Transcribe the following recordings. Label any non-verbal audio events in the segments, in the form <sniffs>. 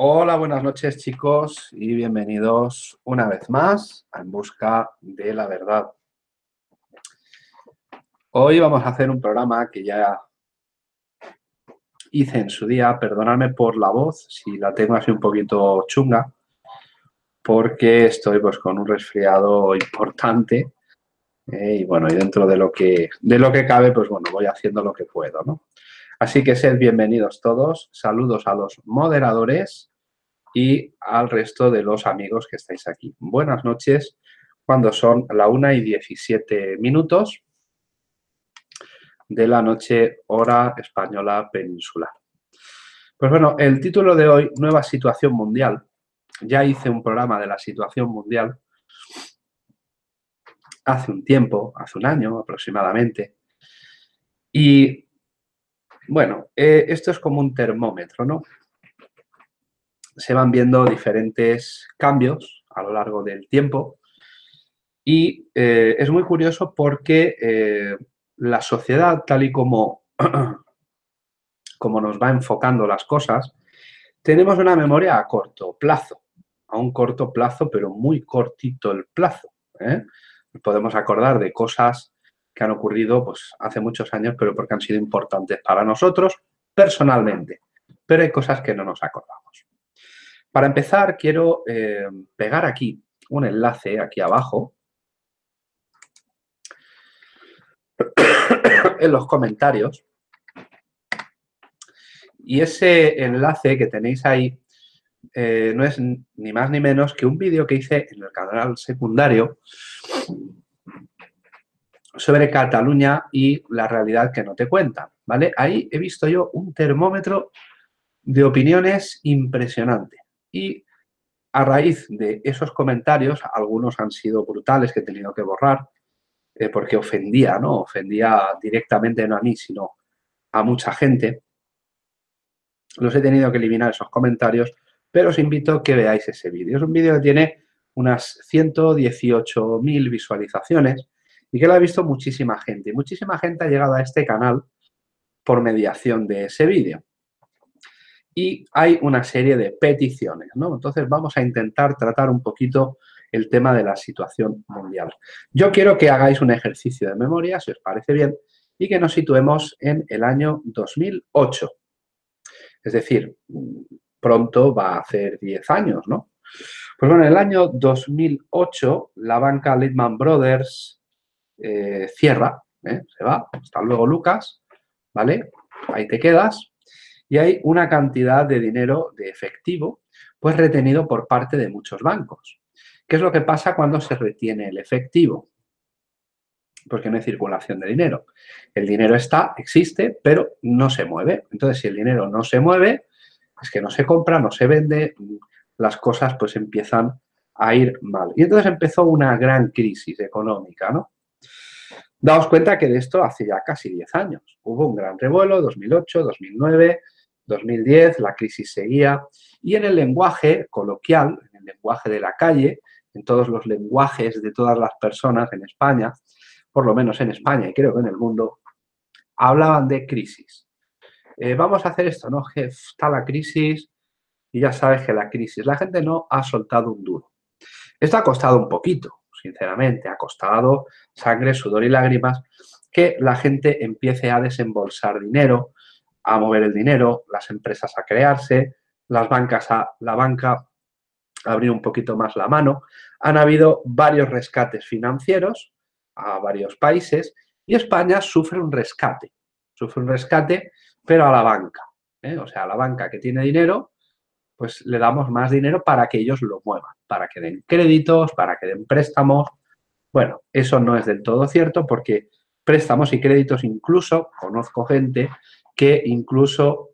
Hola, buenas noches chicos y bienvenidos una vez más a En Busca de la Verdad. Hoy vamos a hacer un programa que ya hice en su día, perdonadme por la voz, si la tengo así un poquito chunga, porque estoy pues con un resfriado importante eh, y bueno, y dentro de lo, que, de lo que cabe, pues bueno, voy haciendo lo que puedo, ¿no? Así que sed bienvenidos todos, saludos a los moderadores y al resto de los amigos que estáis aquí. Buenas noches, cuando son la 1 y 17 minutos de la noche hora española peninsular. Pues bueno, el título de hoy, Nueva Situación Mundial. Ya hice un programa de la situación mundial hace un tiempo, hace un año aproximadamente. Y bueno, eh, esto es como un termómetro, ¿no? Se van viendo diferentes cambios a lo largo del tiempo y eh, es muy curioso porque eh, la sociedad, tal y como, <clears throat> como nos va enfocando las cosas, tenemos una memoria a corto plazo, a un corto plazo, pero muy cortito el plazo. Podemos acordar de cosas que han ocurrido pues, hace muchos años, pero porque han sido importantes para nosotros personalmente. Pero hay cosas que no nos acordamos. Para empezar, quiero eh, pegar aquí un enlace, aquí abajo, <coughs> en los comentarios. Y ese enlace que tenéis ahí eh, no es ni más ni menos que un vídeo que hice en el canal secundario sobre Cataluña y la realidad que no te cuentan, ¿vale? Ahí he visto yo un termómetro de opiniones impresionante y a raíz de esos comentarios, algunos han sido brutales que he tenido que borrar eh, porque ofendía, ¿no? Ofendía directamente no a mí, sino a mucha gente. Los he tenido que eliminar esos comentarios, pero os invito a que veáis ese vídeo. Es un vídeo que tiene unas 118.000 visualizaciones y que lo ha visto muchísima gente. Muchísima gente ha llegado a este canal por mediación de ese vídeo. Y hay una serie de peticiones, ¿no? Entonces vamos a intentar tratar un poquito el tema de la situación mundial. Yo quiero que hagáis un ejercicio de memoria, si os parece bien, y que nos situemos en el año 2008. Es decir, pronto va a hacer 10 años, ¿no? Pues bueno, en el año 2008 la banca Lehman Brothers eh, cierra, ¿eh? se va, hasta luego Lucas, ¿vale? Ahí te quedas y hay una cantidad de dinero de efectivo pues retenido por parte de muchos bancos. ¿Qué es lo que pasa cuando se retiene el efectivo? Porque no hay circulación de dinero. El dinero está, existe, pero no se mueve. Entonces, si el dinero no se mueve, es que no se compra, no se vende, las cosas pues empiezan a ir mal. Y entonces empezó una gran crisis económica, ¿no? Daos cuenta que de esto hace ya casi 10 años. Hubo un gran revuelo, 2008, 2009, 2010, la crisis seguía. Y en el lenguaje coloquial, en el lenguaje de la calle, en todos los lenguajes de todas las personas en España, por lo menos en España y creo que en el mundo, hablaban de crisis. Eh, vamos a hacer esto, ¿no? está la crisis y ya sabes que la crisis. La gente no ha soltado un duro. Esto ha costado un poquito, sinceramente, ha costado sangre, sudor y lágrimas, que la gente empiece a desembolsar dinero, a mover el dinero, las empresas a crearse, las bancas a la banca a abrir un poquito más la mano. Han habido varios rescates financieros a varios países y España sufre un rescate, sufre un rescate, pero a la banca. ¿eh? O sea, a la banca que tiene dinero pues le damos más dinero para que ellos lo muevan, para que den créditos, para que den préstamos. Bueno, eso no es del todo cierto porque préstamos y créditos incluso, conozco gente que incluso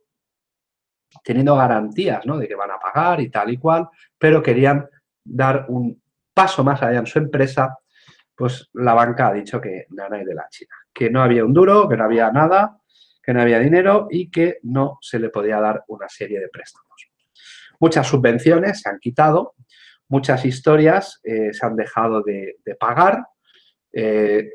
teniendo garantías ¿no? de que van a pagar y tal y cual, pero querían dar un paso más allá en su empresa, pues la banca ha dicho que nada de la China, que no había un duro, que no había nada, que no había dinero y que no se le podía dar una serie de préstamos. Muchas subvenciones se han quitado, muchas historias eh, se han dejado de, pagar. Eh,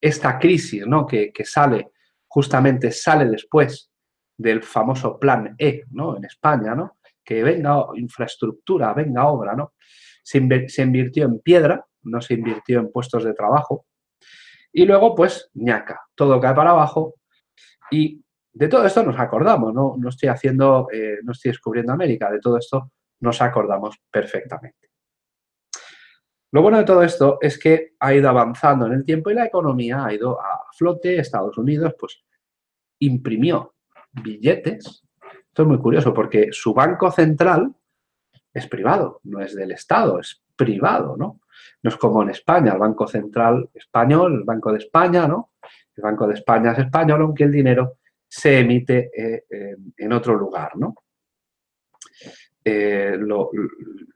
esta crisis ¿no? que, sale, justamente sale después del famoso plan E ¿no? en España, ¿no? que venga infraestructura, venga obra, ¿no? Se, invirtió en piedra, no se invirtió en puestos de trabajo. Y luego, pues, ñaca, todo cae para abajo y de todo esto nos acordamos, no, no estoy haciendo, eh, no estoy descubriendo América, de todo esto nos acordamos perfectamente. Lo bueno de todo esto es que ha ido avanzando en el tiempo y la economía ha ido a flote. Estados Unidos, pues, imprimió billetes esto es muy curioso porque su banco central es privado, no es del Estado, es privado, ¿no? No es como en España, el Banco Central español, el Banco de España, ¿no? El Banco de España es español, aunque el dinero se emite eh, en otro lugar, ¿no? Eh,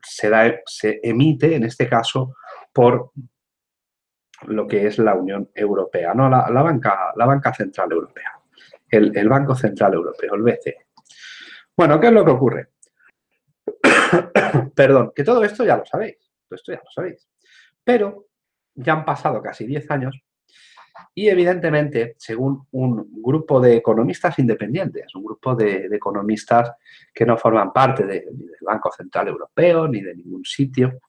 se, se emite, en este caso, por lo que es la Unión Europea, ¿no? La, banca, la banca Central Europea, el, el Banco Central Europeo, el BCE. Bueno, ¿qué es lo que ocurre? <coughs> Perdón, que todo esto ya lo sabéis, todo esto ya lo sabéis. Pero ya han pasado casi 10 años y evidentemente, según un grupo de economistas independientes, un grupo de, economistas que no forman parte del Banco Central Europeo ni de ningún sitio,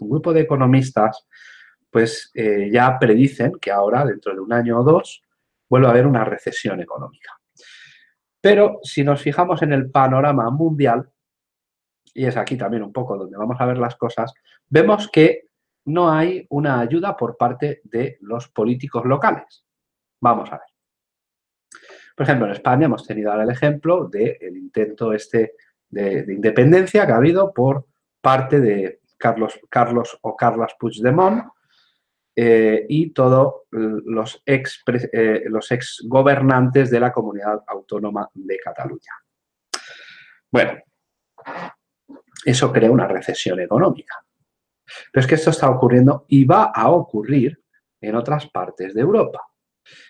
un grupo de economistas pues eh, ya predicen que ahora, dentro de un año o dos, vuelve a haber una recesión económica. Pero si nos fijamos en el panorama mundial, y es aquí también un poco donde vamos a ver las cosas, vemos que no hay una ayuda por parte de los políticos locales. Vamos a ver. Por ejemplo, en España hemos tenido ahora el ejemplo del intento este de, independencia que ha habido por parte de Carlos, Carlos o Carlas Puigdemont, eh, y todos los eh, los ex gobernantes de la comunidad autónoma de Cataluña. Bueno, eso crea una recesión económica. Pero es que esto está ocurriendo y va a ocurrir en otras partes de Europa.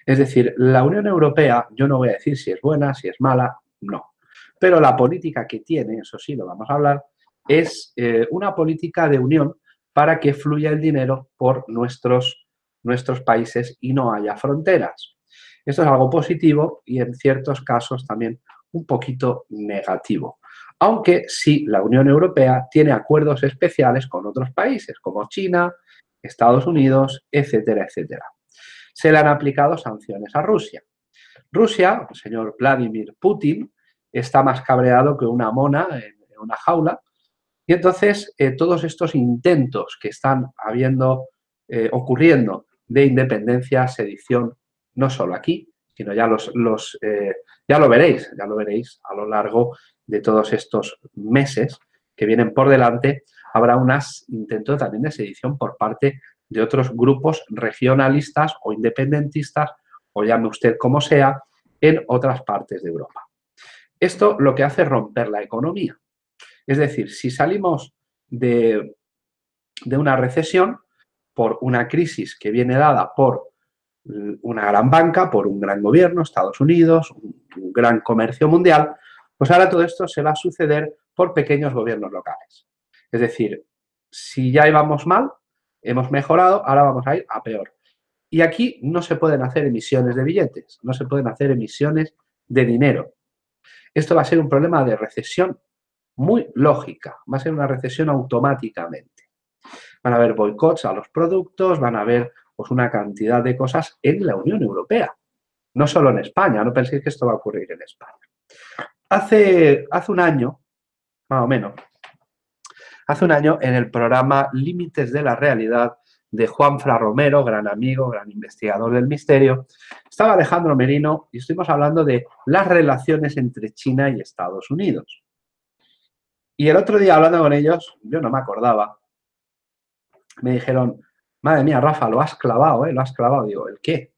Es decir, la Unión Europea, yo no voy a decir si es buena, si es mala, no. Pero la política que tiene, eso sí lo vamos a hablar, es eh, una política de unión para que fluya el dinero por nuestros, nuestros países y no haya fronteras. Esto es algo positivo y en ciertos casos también un poquito negativo. Aunque sí, la Unión Europea tiene acuerdos especiales con otros países como China, Estados Unidos, etcétera, etcétera. Se le han aplicado sanciones a Rusia. Rusia, señor Vladimir Putin, está más cabreado que una mona en una jaula y entonces, eh, todos estos intentos que están habiendo, eh, ocurriendo de independencia, sedición, no solo aquí, sino ya, los, los eh, ya lo veréis, ya lo veréis a lo largo de todos estos meses que vienen por delante, habrá unos intentos también de sedición por parte de otros grupos regionalistas o independentistas, o llame usted como sea, en otras partes de Europa. Esto lo que hace es romper la economía. Es decir, si salimos de, una recesión por una crisis que viene dada por una gran banca, por un gran gobierno, Estados Unidos, un, gran comercio mundial, pues ahora todo esto se va a suceder por pequeños gobiernos locales. Es decir, si ya íbamos mal, hemos mejorado, ahora vamos a ir a peor. Y aquí no se pueden hacer emisiones de billetes, no se pueden hacer emisiones de dinero. Esto va a ser un problema de recesión muy lógica, va a ser una recesión automáticamente. Van a haber boicots a los productos, van a haber pues, una cantidad de cosas en la Unión Europea, no solo en España, no penséis que esto va a ocurrir en España. Hace, hace un año, más o menos, hace un año en el programa Límites de la Realidad de Juan Fra Romero, gran amigo, gran investigador del misterio, estaba Alejandro Merino y estuvimos hablando de las relaciones entre China y Estados Unidos. Y el otro día hablando con ellos, yo no me acordaba, me dijeron, madre mía, Rafa, lo has clavado, ¿eh? Lo has clavado. Digo, ¿el qué?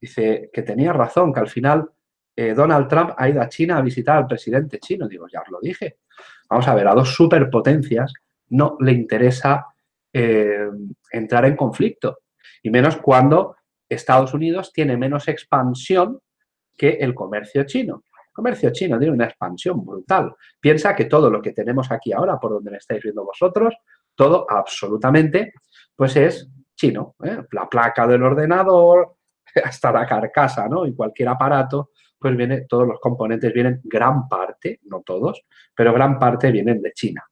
Dice que tenía razón, que al final eh, Donald Trump ha ido a China a visitar al presidente chino. Digo, ya os lo dije. Vamos a ver, a dos superpotencias no le interesa eh, entrar en conflicto. Y menos cuando Estados Unidos tiene menos expansión que el comercio chino comercio chino tiene una expansión brutal. Piensa que todo lo que tenemos aquí ahora, por donde me estáis viendo vosotros, todo absolutamente, pues es chino. ¿eh? La placa del ordenador, <laughs> hasta la carcasa, ¿no? Y cualquier aparato, pues viene, todos los componentes vienen, gran parte, no todos, pero gran parte vienen de China.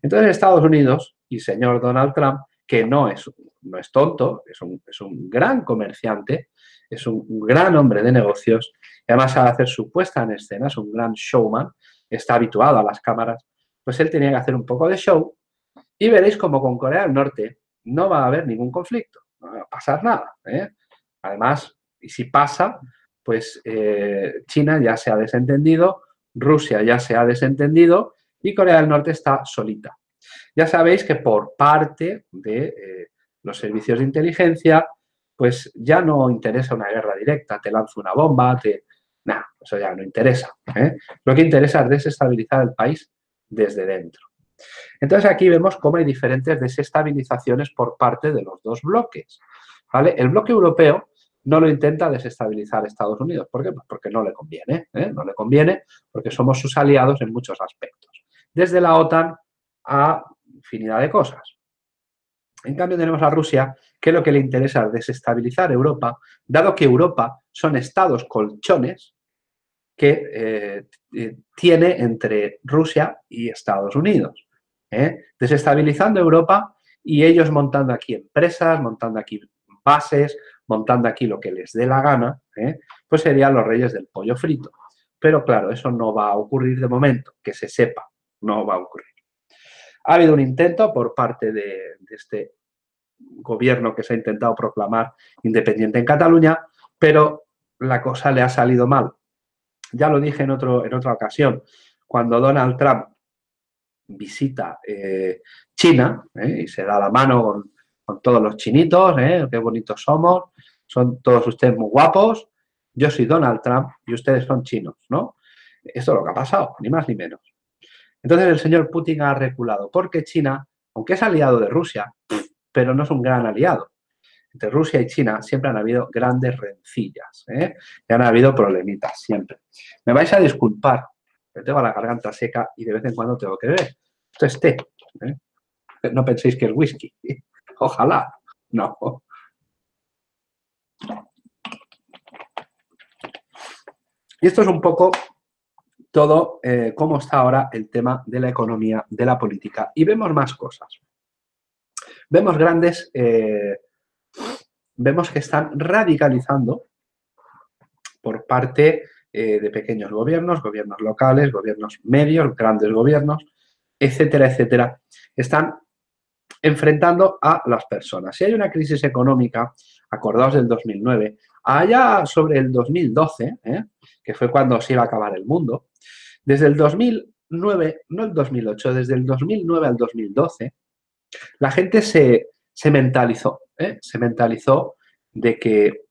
Entonces Estados Unidos y señor Donald Trump, que no es, no es tonto, es un, es un gran comerciante, es un gran hombre de negocios y además sabe hacer su puesta en escena, es un gran showman, está habituado a las cámaras, pues él tenía que hacer un poco de show y veréis como con Corea del Norte no va a haber ningún conflicto, no va a pasar nada. ¿eh? Además, y si pasa, pues eh, China ya se ha desentendido, Rusia ya se ha desentendido y Corea del Norte está solita. Ya sabéis que por parte de eh, los servicios de inteligencia, pues ya no interesa una guerra directa, te lanzo una bomba, te... Nada, eso ya no interesa. ¿eh? Lo que interesa es desestabilizar el país desde dentro. Entonces aquí vemos cómo hay diferentes desestabilizaciones por parte de los dos bloques. ¿vale? El bloque europeo no lo intenta desestabilizar Estados Unidos. ¿Por qué? Pues porque no le conviene. ¿eh? No le conviene porque somos sus aliados en muchos aspectos. Desde la OTAN a infinidad de cosas. En cambio tenemos a Rusia, que lo que le interesa es desestabilizar Europa, dado que Europa son estados colchones que eh, eh, tiene entre Rusia y Estados Unidos. ¿eh? Desestabilizando Europa y ellos montando aquí empresas, montando aquí bases, montando aquí lo que les dé la gana, pues serían los reyes del pollo frito. Pero claro, eso no va a ocurrir de momento, que se sepa, no va a ocurrir. Ha habido un intento por parte de, este gobierno que se ha intentado proclamar independiente en Cataluña, pero la cosa le ha salido mal. Ya lo dije en, otro, en otra ocasión, cuando Donald Trump visita eh, China eh, y se da la mano con, todos los chinitos, eh, qué bonitos somos, son todos ustedes muy guapos, yo soy Donald Trump y ustedes son chinos, ¿no? Esto es lo que ha pasado, ni más ni menos. Entonces el señor Putin ha reculado, porque China, aunque es aliado de Rusia, pero no es un gran aliado. Entre Rusia y China siempre han habido grandes rencillas, ¿eh? y han habido problemitas siempre. Me vais a disculpar, pero tengo la garganta seca y de vez en cuando tengo que beber. Esto es té. ¿eh? No penséis que es whisky. Ojalá. No. Y esto es un poco todo eh, cómo está ahora el tema de la economía, de la política. Y vemos más cosas. Vemos grandes, eh, vemos que están radicalizando por parte eh, de pequeños gobiernos, gobiernos locales, gobiernos medios, grandes gobiernos, etcétera, etcétera. Están enfrentando a las personas. Si hay una crisis económica, acordados del 2009, allá sobre el 2012, que fue cuando se iba a acabar el mundo, desde el 2009, no el 2008, desde el 2009 al 2012, la gente se, mentalizó, ¿eh? se mentalizó de que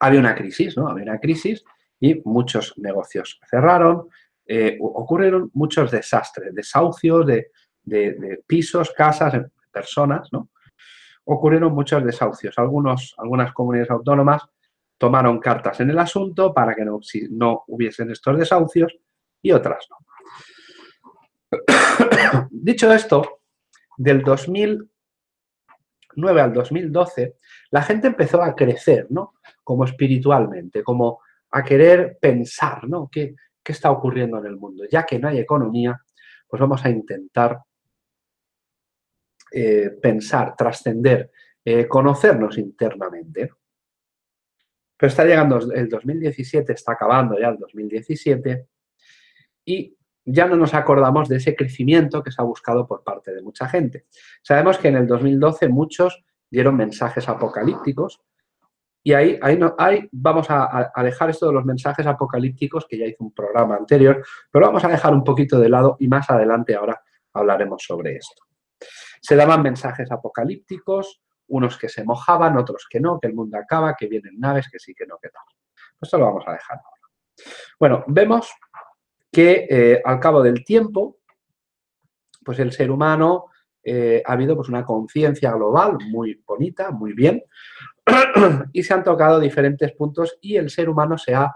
había una crisis, ¿no? Había una crisis y muchos negocios cerraron, eh, ocurrieron muchos desastres, desahucios de, de, pisos, casas, personas, ¿no? Ocurrieron muchos desahucios. Algunos, algunas comunidades autónomas tomaron cartas en el asunto para que no, no hubiesen estos desahucios y otras no. <coughs> Dicho esto, del 2009 al 2012, la gente empezó a crecer, ¿no? Como espiritualmente, como a querer pensar, ¿no? ¿Qué, está ocurriendo en el mundo? Ya que no hay economía, pues vamos a intentar eh, pensar, trascender, eh, conocernos internamente. Pero está llegando el 2017, está acabando ya el 2017 y ya no nos acordamos de ese crecimiento que se ha buscado por parte de mucha gente. Sabemos que en el 2012 muchos dieron mensajes apocalípticos y ahí, ahí, no, vamos a, a, dejar esto de los mensajes apocalípticos, que ya hice un programa anterior, pero vamos a dejar un poquito de lado y más adelante ahora hablaremos sobre esto. Se daban mensajes apocalípticos, unos que se mojaban, otros que no, que el mundo acaba, que vienen naves, que sí, que no, que tal. Esto lo vamos a dejar ahora. Bueno, vemos que eh, al cabo del tiempo, pues el ser humano eh, ha habido pues una conciencia global muy bonita, muy bien, <clears throat> y se han tocado diferentes puntos y el ser humano se ha,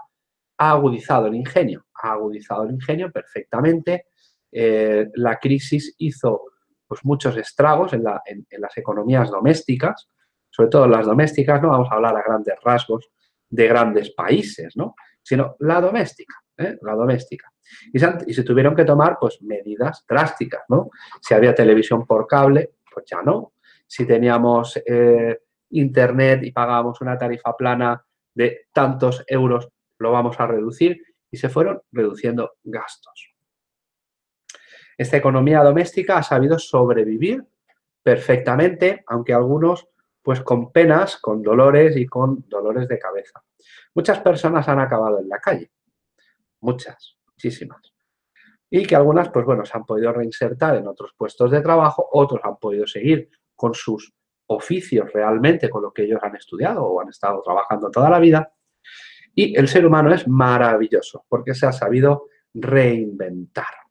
agudizado el ingenio, ha agudizado el ingenio perfectamente. Eh, la crisis hizo pues muchos estragos en, las economías domésticas, sobre todo las domésticas, no vamos a hablar a grandes rasgos de grandes países, ¿no? sino la doméstica, ¿eh? la doméstica. Y se, tuvieron que tomar pues medidas drásticas, ¿no? Si había televisión por cable, pues ya no. Si teníamos eh, internet y pagábamos una tarifa plana de tantos euros, lo vamos a reducir y se fueron reduciendo gastos. Esta economía doméstica ha sabido sobrevivir perfectamente, aunque algunos pues con penas, con dolores y con dolores de cabeza. Muchas personas han acabado en la calle, muchas, muchísimas. Y que algunas, pues bueno, se han podido reinsertar en otros puestos de trabajo, otros han podido seguir con sus oficios realmente, con lo que ellos han estudiado o han estado trabajando toda la vida. Y el ser humano es maravilloso porque se ha sabido reinventar.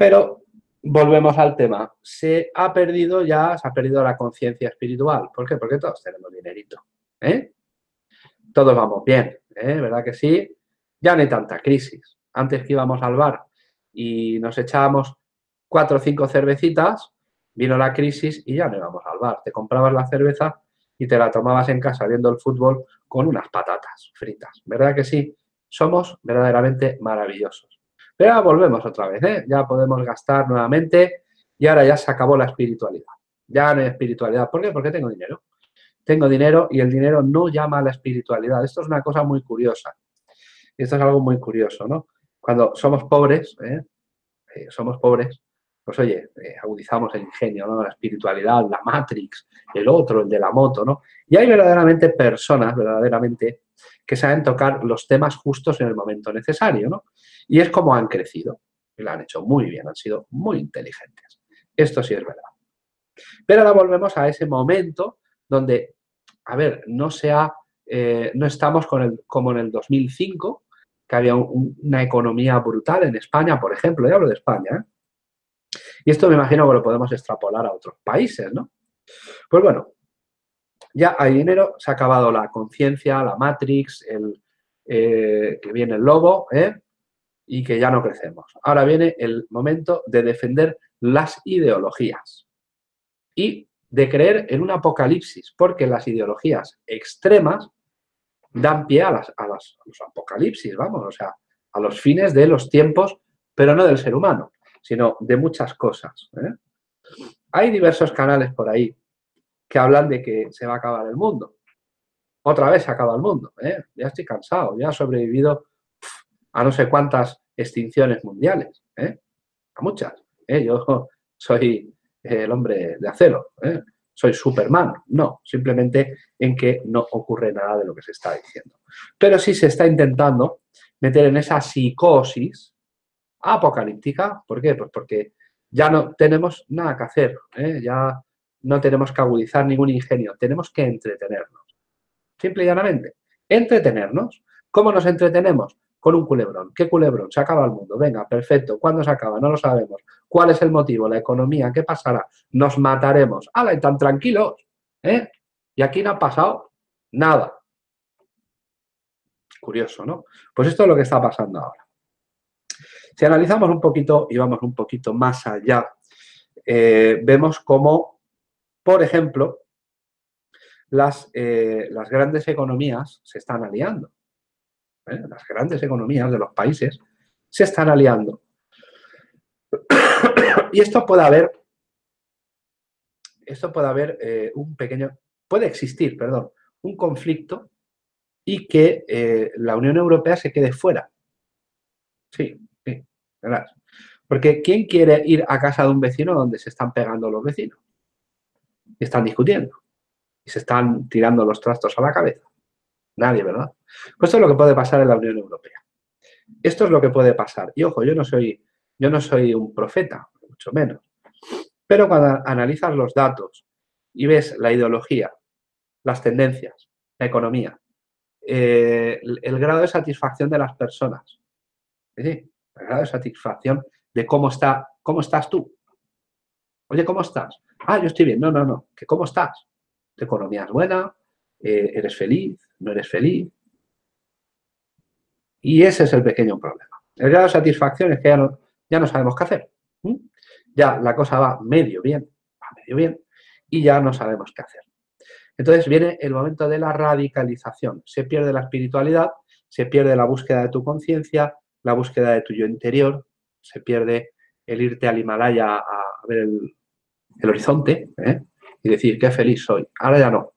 Pero volvemos al tema. Se ha perdido ya, se ha perdido la conciencia espiritual. ¿Por qué? Porque todos tenemos dinerito. ¿eh? Todos vamos bien, ¿eh? ¿verdad que sí? Ya no hay tanta crisis. Antes que íbamos al bar y nos echábamos cuatro o cinco cervecitas, vino la crisis y ya no íbamos al bar. Te comprabas la cerveza y te la tomabas en casa viendo el fútbol con unas patatas fritas. ¿Verdad que sí? Somos verdaderamente maravillosos. Pero ahora volvemos otra vez, ¿eh? Ya podemos gastar nuevamente y ahora ya se acabó la espiritualidad. Ya no hay espiritualidad. ¿Por qué? Porque tengo dinero. Tengo dinero y el dinero no llama a la espiritualidad. Esto es una cosa muy curiosa. Esto es algo muy curioso, ¿no? Cuando somos pobres, ¿eh? Eh, somos pobres, pues oye, eh, agudizamos el ingenio, ¿no? La espiritualidad, la Matrix, el otro, el de la moto, ¿no? Y hay verdaderamente personas, verdaderamente, que saben tocar los temas justos en el momento necesario, ¿no? Y es como han crecido. Y lo han hecho muy bien, han sido muy inteligentes. Esto sí es verdad. Pero ahora volvemos a ese momento donde, a ver, no sea, no estamos con el, como en el 2005, que había una economía brutal en España, por ejemplo, ya hablo de España, ¿eh? y esto me imagino que lo podemos extrapolar a otros países, ¿no? Pues bueno, ya hay dinero, se ha acabado la conciencia, la Matrix, el, eh, que viene el lobo, ¿eh? Y que ya no crecemos. Ahora viene el momento de defender las ideologías y de creer en un apocalipsis, porque las ideologías extremas dan pie a, las, a, los apocalipsis, vamos, o sea, a los fines de los tiempos, pero no del ser humano, sino de muchas cosas. ¿eh? Hay diversos canales por ahí que hablan de que se va a acabar el mundo. Otra vez se acaba el mundo, ¿eh? ya estoy cansado, ya he sobrevivido a no sé cuántas extinciones mundiales, ¿eh? a muchas. Yo <laughs> soy el hombre de acero, soy Superman. No, simplemente en que no ocurre nada de lo que se está diciendo. Pero sí se está intentando meter en esa psicosis apocalíptica. ¿Por qué? Pues porque ya no tenemos nada que hacer, ¿eh? ya no tenemos que agudizar ningún ingenio, tenemos que entretenernos. Simple y llanamente, entretenernos. ¿Cómo nos entretenemos? Con un culebrón. ¿Qué culebrón? Se acaba el mundo. Venga, perfecto. ¿Cuándo se acaba? No lo sabemos. ¿Cuál es el motivo? ¿La economía? ¿Qué pasará? Nos mataremos. ¡Hala! Y tan tranquilos. ¿Eh? Y aquí no ha pasado nada. Curioso, ¿no? Pues esto es lo que está pasando ahora. Si analizamos un poquito y vamos un poquito más allá, eh, vemos cómo, por ejemplo, las, eh, las grandes economías se están aliando. ¿Eh? las grandes economías de los países, se están aliando. <coughs> y esto puede haber, esto puede haber eh, un pequeño, puede existir, perdón, un conflicto y que eh, la Unión Europea se quede fuera. Sí, sí, ¿verdad? Porque ¿quién quiere ir a casa de un vecino donde se están pegando los vecinos? Y están discutiendo. Y se están tirando los trastos a la cabeza. Nadie, ¿verdad? Pues esto es lo que puede pasar en la Unión Europea. Esto es lo que puede pasar. Y ojo, yo no soy, yo no soy un profeta, mucho menos. Pero cuando analizas los datos y ves la ideología, las tendencias, la economía, eh, el, grado de satisfacción de las personas, el grado de satisfacción de cómo, está, cómo estás tú. Oye, ¿cómo estás? Ah, yo estoy bien. No, no, no. ¿Que ¿Cómo estás? Tu economía es buena, eh, eres feliz, no eres feliz. Y ese es el pequeño problema. El grado de satisfacción es que ya no, ya no sabemos qué hacer. Ya la cosa va medio bien, va medio bien, y ya no sabemos qué hacer. Entonces viene el momento de la radicalización. Se pierde la espiritualidad, se pierde la búsqueda de tu conciencia, la búsqueda de tu yo interior, se pierde el irte al Himalaya a ver el, horizonte ¿eh? y decir qué feliz soy. Ahora ya no.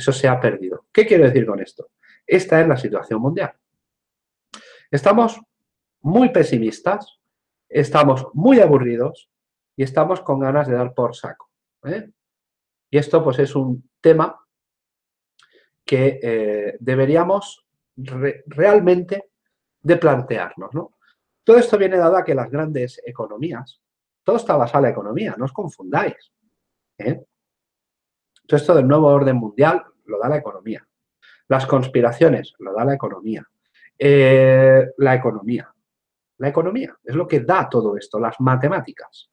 Eso se ha perdido. ¿Qué quiero decir con esto? Esta es la situación mundial. Estamos muy pesimistas, estamos muy aburridos y estamos con ganas de dar por saco. ¿eh? Y esto pues es un tema que eh, deberíamos realmente de plantearnos. ¿no? Todo esto viene dado a que las grandes economías, todo está basado en la economía, no os confundáis. ¿eh? Todo esto del nuevo orden mundial lo da la economía. Las conspiraciones lo da la economía. Eh, la economía. La economía es lo que da todo esto, las matemáticas.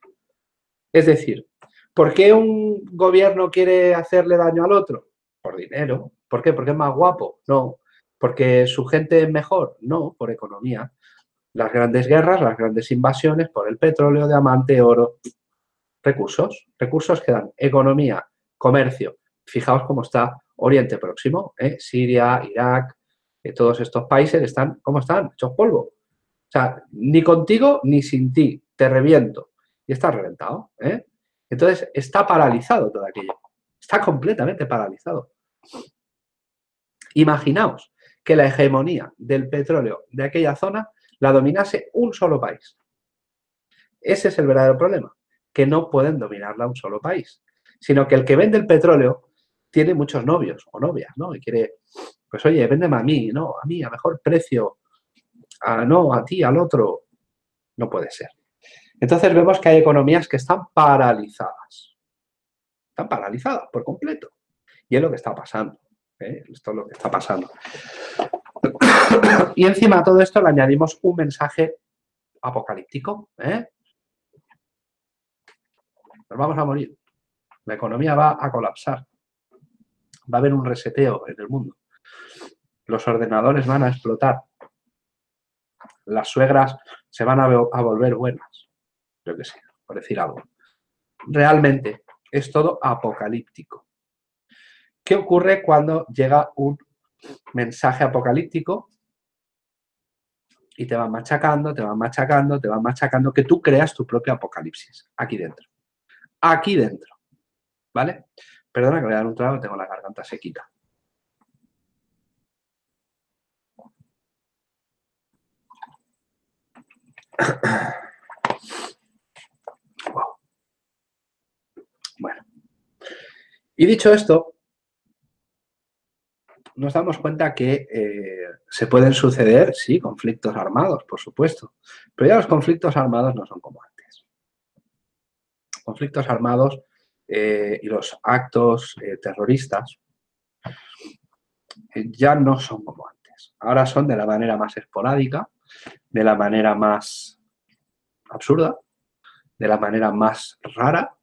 Es decir, ¿por qué un gobierno quiere hacerle daño al otro? Por dinero. ¿Por qué? ¿Porque es más guapo? No. ¿Porque su gente es mejor? No, por economía. Las grandes guerras, las grandes invasiones, por el petróleo, diamante, oro, recursos. Recursos que dan economía, comercio. Fijaos cómo está Oriente Próximo, ¿eh? Siria, Irak, todos estos países están, ¿cómo están? Hechos polvo. O sea, ni contigo ni sin ti, te reviento. Y está reventado, ¿eh? Entonces, está paralizado todo aquello. Está completamente paralizado. Imaginaos que la hegemonía del petróleo de aquella zona la dominase un solo país. Ese es el verdadero problema, que no pueden dominarla un solo país, sino que el que vende el petróleo tiene muchos novios o novias, ¿no? Y quiere pues oye, véndeme a mí, no, a mí, a mejor precio, a, no, a ti, al otro. No puede ser. Entonces vemos que hay economías que están paralizadas. Están paralizadas por completo. Y es lo que está pasando. ¿eh? Esto es lo que está pasando. Y encima a todo esto le añadimos un mensaje apocalíptico. ¿eh? Nos vamos a morir. La economía va a colapsar. Va a haber un reseteo en el mundo los ordenadores van a explotar, las suegras se van a, volver buenas, yo que sé, por decir algo. Realmente es todo apocalíptico. ¿Qué ocurre cuando llega un mensaje apocalíptico y te van machacando, te van machacando, te van machacando, que tú creas tu propio apocalipsis aquí dentro? Aquí dentro, ¿vale? Perdona que voy a dar un trago, tengo la garganta sequita. <coughs> Bueno. Y dicho esto, nos damos cuenta que eh, se pueden suceder, sí, conflictos armados, por supuesto, pero ya los conflictos armados no son como antes. Conflictos armados eh, y los actos eh, terroristas ya no son como antes. Ahora son de la manera más esporádica, de la manera más absurda, de la manera más rara.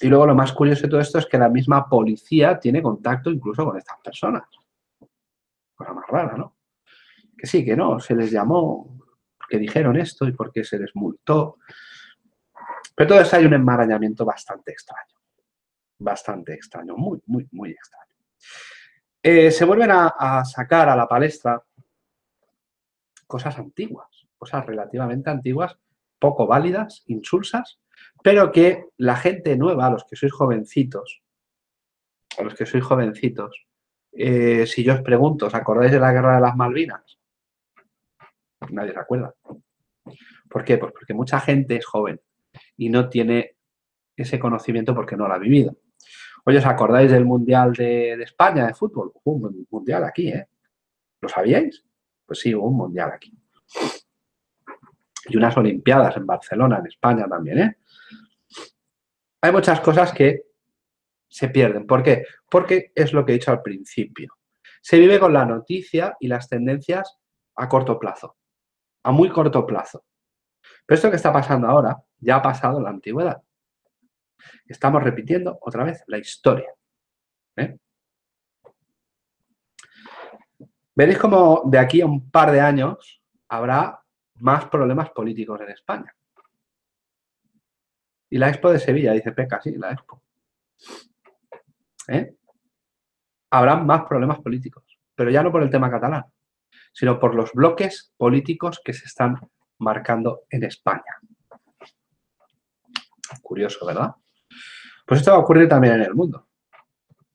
Y luego lo más curioso de todo esto es que la misma policía tiene contacto incluso con estas personas. Cosa más rara, ¿no? Que sí, que no, se les llamó porque dijeron esto y porque se les multó. Pero todo hay un enmarañamiento bastante extraño. Bastante extraño, muy, muy, muy extraño. Eh, se vuelven a sacar a la palestra cosas antiguas, cosas relativamente antiguas, poco válidas, insulsas, pero que la gente nueva, los que sois jovencitos, a los que sois jovencitos, eh, si yo os pregunto, ¿os acordáis de la Guerra de las Malvinas? Nadie se acuerda. ¿Por qué? Pues porque mucha gente es joven y no tiene ese conocimiento porque no lo ha vivido. Oye, ¿os acordáis del Mundial de, de España de fútbol? Hubo un Mundial aquí, ¿eh? ¿Lo sabíais? Pues sí, hubo un mundial aquí. Y unas olimpiadas en Barcelona, en España también, ¿eh? Hay muchas cosas que se pierden. ¿Por qué? Porque es lo que he dicho al principio. Se vive con la noticia y las tendencias a corto plazo, a muy corto plazo. Pero esto que está pasando ahora ya ha pasado en la antigüedad. Estamos repitiendo otra vez la historia. ¿eh? Veréis como de aquí a un par de años habrá más problemas políticos en España. Y la Expo de Sevilla, dice Peca, sí, la Expo. ¿eh? habrá más problemas políticos. Pero ya no por el tema catalán, sino por los bloques políticos que se están marcando en España. Curioso, ¿verdad? Pues esto va a ocurrir también en el mundo.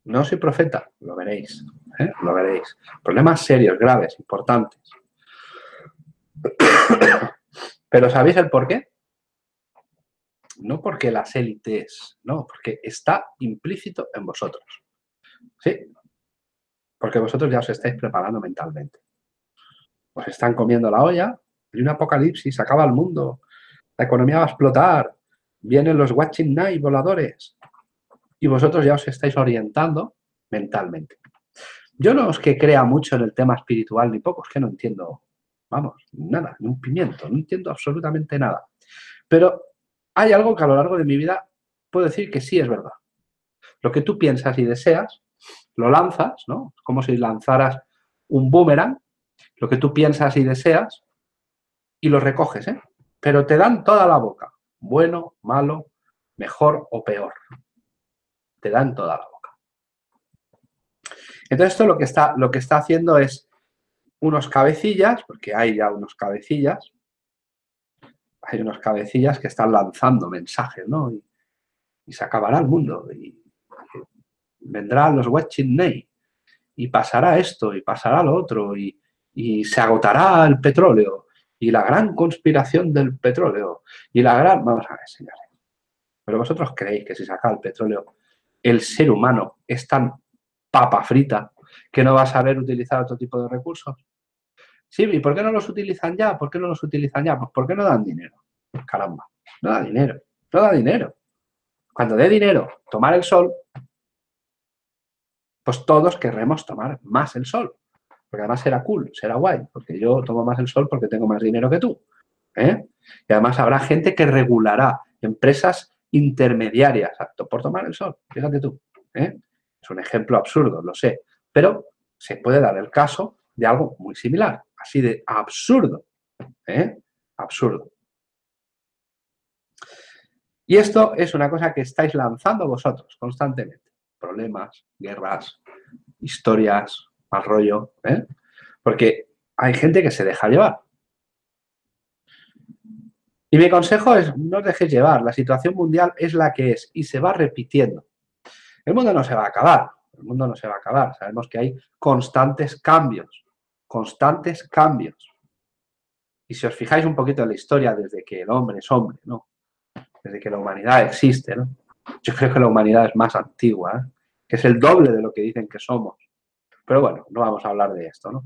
No soy profeta, lo veréis, ¿eh? lo veréis. Problemas serios, graves, importantes. <coughs> Pero ¿sabéis el por qué? No porque las élites, no, porque está implícito en vosotros. Sí, porque vosotros ya os estáis preparando mentalmente. Os están comiendo la olla, hay un apocalipsis, acaba el mundo, la economía va a explotar, vienen los watching night voladores, y vosotros ya os estáis orientando mentalmente. Yo no es que crea mucho en el tema espiritual ni poco, es que no entiendo, vamos, nada, ni un pimiento, no entiendo absolutamente nada. Pero hay algo que a lo largo de mi vida puedo decir que sí es verdad. Lo que tú piensas y deseas, lo lanzas, ¿no? Como si lanzaras un boomerang, lo que tú piensas y deseas, y lo recoges, ¿eh? Pero te dan toda la boca, bueno, malo, mejor o peor te dan toda la boca. Entonces esto lo que está, lo que está haciendo es unos cabecillas, porque hay ya unos cabecillas, hay unos cabecillas que están lanzando mensajes, ¿no? Y, se acabará el mundo, y, vendrán los watching y pasará esto, y pasará lo otro, y, y se agotará el petróleo, y la gran conspiración del petróleo, y la gran... Vamos a ver, señores. Pero vosotros creéis que si saca el petróleo el ser humano es tan papa frita que no va a saber utilizar otro tipo de recursos. Sí, ¿y por qué no los utilizan ya? ¿Por qué no los utilizan ya? Pues porque no dan dinero. Caramba, no da dinero, no da dinero. Cuando dé dinero tomar el sol, pues todos querremos tomar más el sol. Porque además será cool, será guay, porque yo tomo más el sol porque tengo más dinero que tú. ¿eh? Y además habrá gente que regulará, empresas intermediarias apto por tomar el sol. Fíjate tú. ¿eh? Es un ejemplo absurdo, lo sé. Pero se puede dar el caso de algo muy similar. Así de absurdo. ¿eh? Absurdo. Y esto es una cosa que estáis lanzando vosotros constantemente. Problemas, guerras, historias, mal rollo. ¿eh? Porque hay gente que se deja llevar. Y mi consejo es, no os dejéis llevar, la situación mundial es la que es y se va repitiendo. El mundo no se va a acabar, el mundo no se va a acabar, sabemos que hay constantes cambios, constantes cambios. Y si os fijáis un poquito en la historia desde que el hombre es hombre, ¿no? Desde que la humanidad existe, ¿no? Yo creo que la humanidad es más antigua, ¿eh? que es el doble de lo que dicen que somos. Pero bueno, no vamos a hablar de esto, ¿no?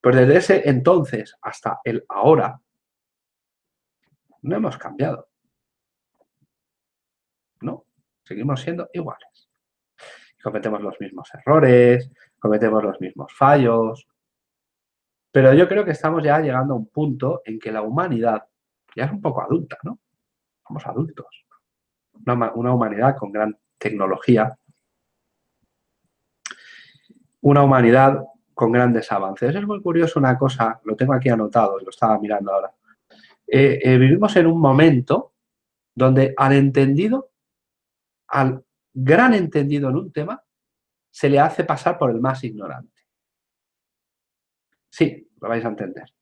Pues desde ese entonces hasta el ahora, no hemos cambiado. No, seguimos siendo iguales. Cometemos los mismos errores, cometemos los mismos fallos. Pero yo creo que estamos ya llegando a un punto en que la humanidad ya es un poco adulta, ¿no? Somos adultos. Una, una humanidad con gran tecnología. Una humanidad con grandes avances. Es muy curioso una cosa, lo tengo aquí anotado, lo estaba mirando ahora. Eh, eh, vivimos en un momento donde al entendido, al gran entendido en un tema, se le hace pasar por el más ignorante. Sí, lo vais a entender.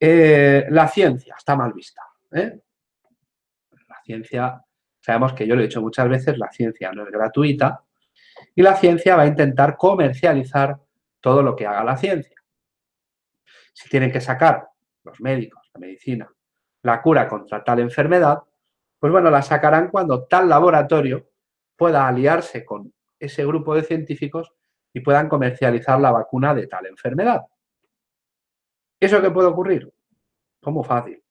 Eh, la ciencia está mal vista. La ciencia, sabemos que yo lo he dicho muchas veces, la ciencia no es gratuita y la ciencia va a intentar comercializar todo lo que haga la ciencia. Si tienen que sacar los médicos medicina, la cura contra tal enfermedad, pues bueno, la sacarán cuando tal laboratorio pueda aliarse con ese grupo de científicos y puedan comercializar la vacuna de tal enfermedad. ¿Eso qué puede ocurrir? Como fácil.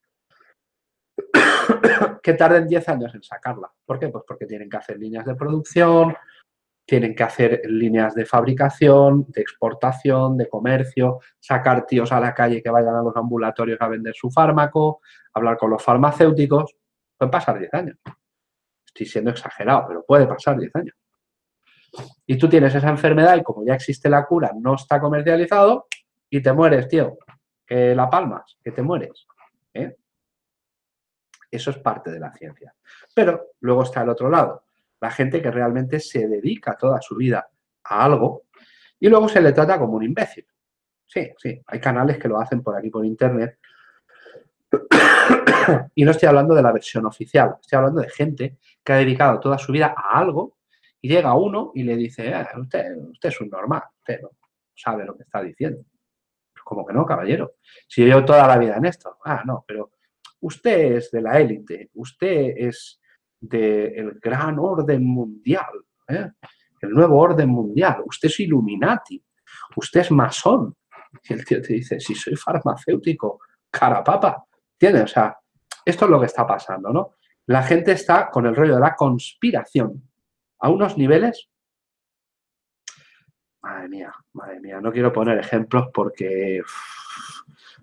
<coughs> que tarden 10 años en sacarla. ¿Por qué? Pues porque tienen que hacer líneas de producción, tienen que hacer líneas de fabricación, de exportación, de comercio, sacar tíos a la calle que vayan a los ambulatorios a vender su fármaco, hablar con los farmacéuticos. Pueden pasar 10 años. Estoy siendo exagerado, pero puede pasar 10 años. Y tú tienes esa enfermedad y como ya existe la cura, no está comercializado y te mueres, tío. Que la palmas, que te mueres. ¿eh? Eso es parte de la ciencia. Pero luego está el otro lado la gente que realmente se dedica toda su vida a algo y luego se le trata como un imbécil. Sí, sí, hay canales que lo hacen por aquí por internet. <coughs> y no estoy hablando de la versión oficial, estoy hablando de gente que ha dedicado toda su vida a algo y llega uno y le dice, eh, usted, usted es un normal, usted no sabe lo que está diciendo. Pues como que no, caballero. Si yo llevo toda la vida en esto. Ah, no, pero usted es de la élite, usted es del gran orden mundial, ¿eh? el nuevo orden mundial, usted es Illuminati, usted es masón. Y el tío te dice, si soy farmacéutico, carapapa. ¿Entiendes? O sea, esto es lo que está pasando, ¿no? La gente está con el rollo de la conspiración a unos niveles... Madre mía, madre mía, no quiero poner ejemplos porque,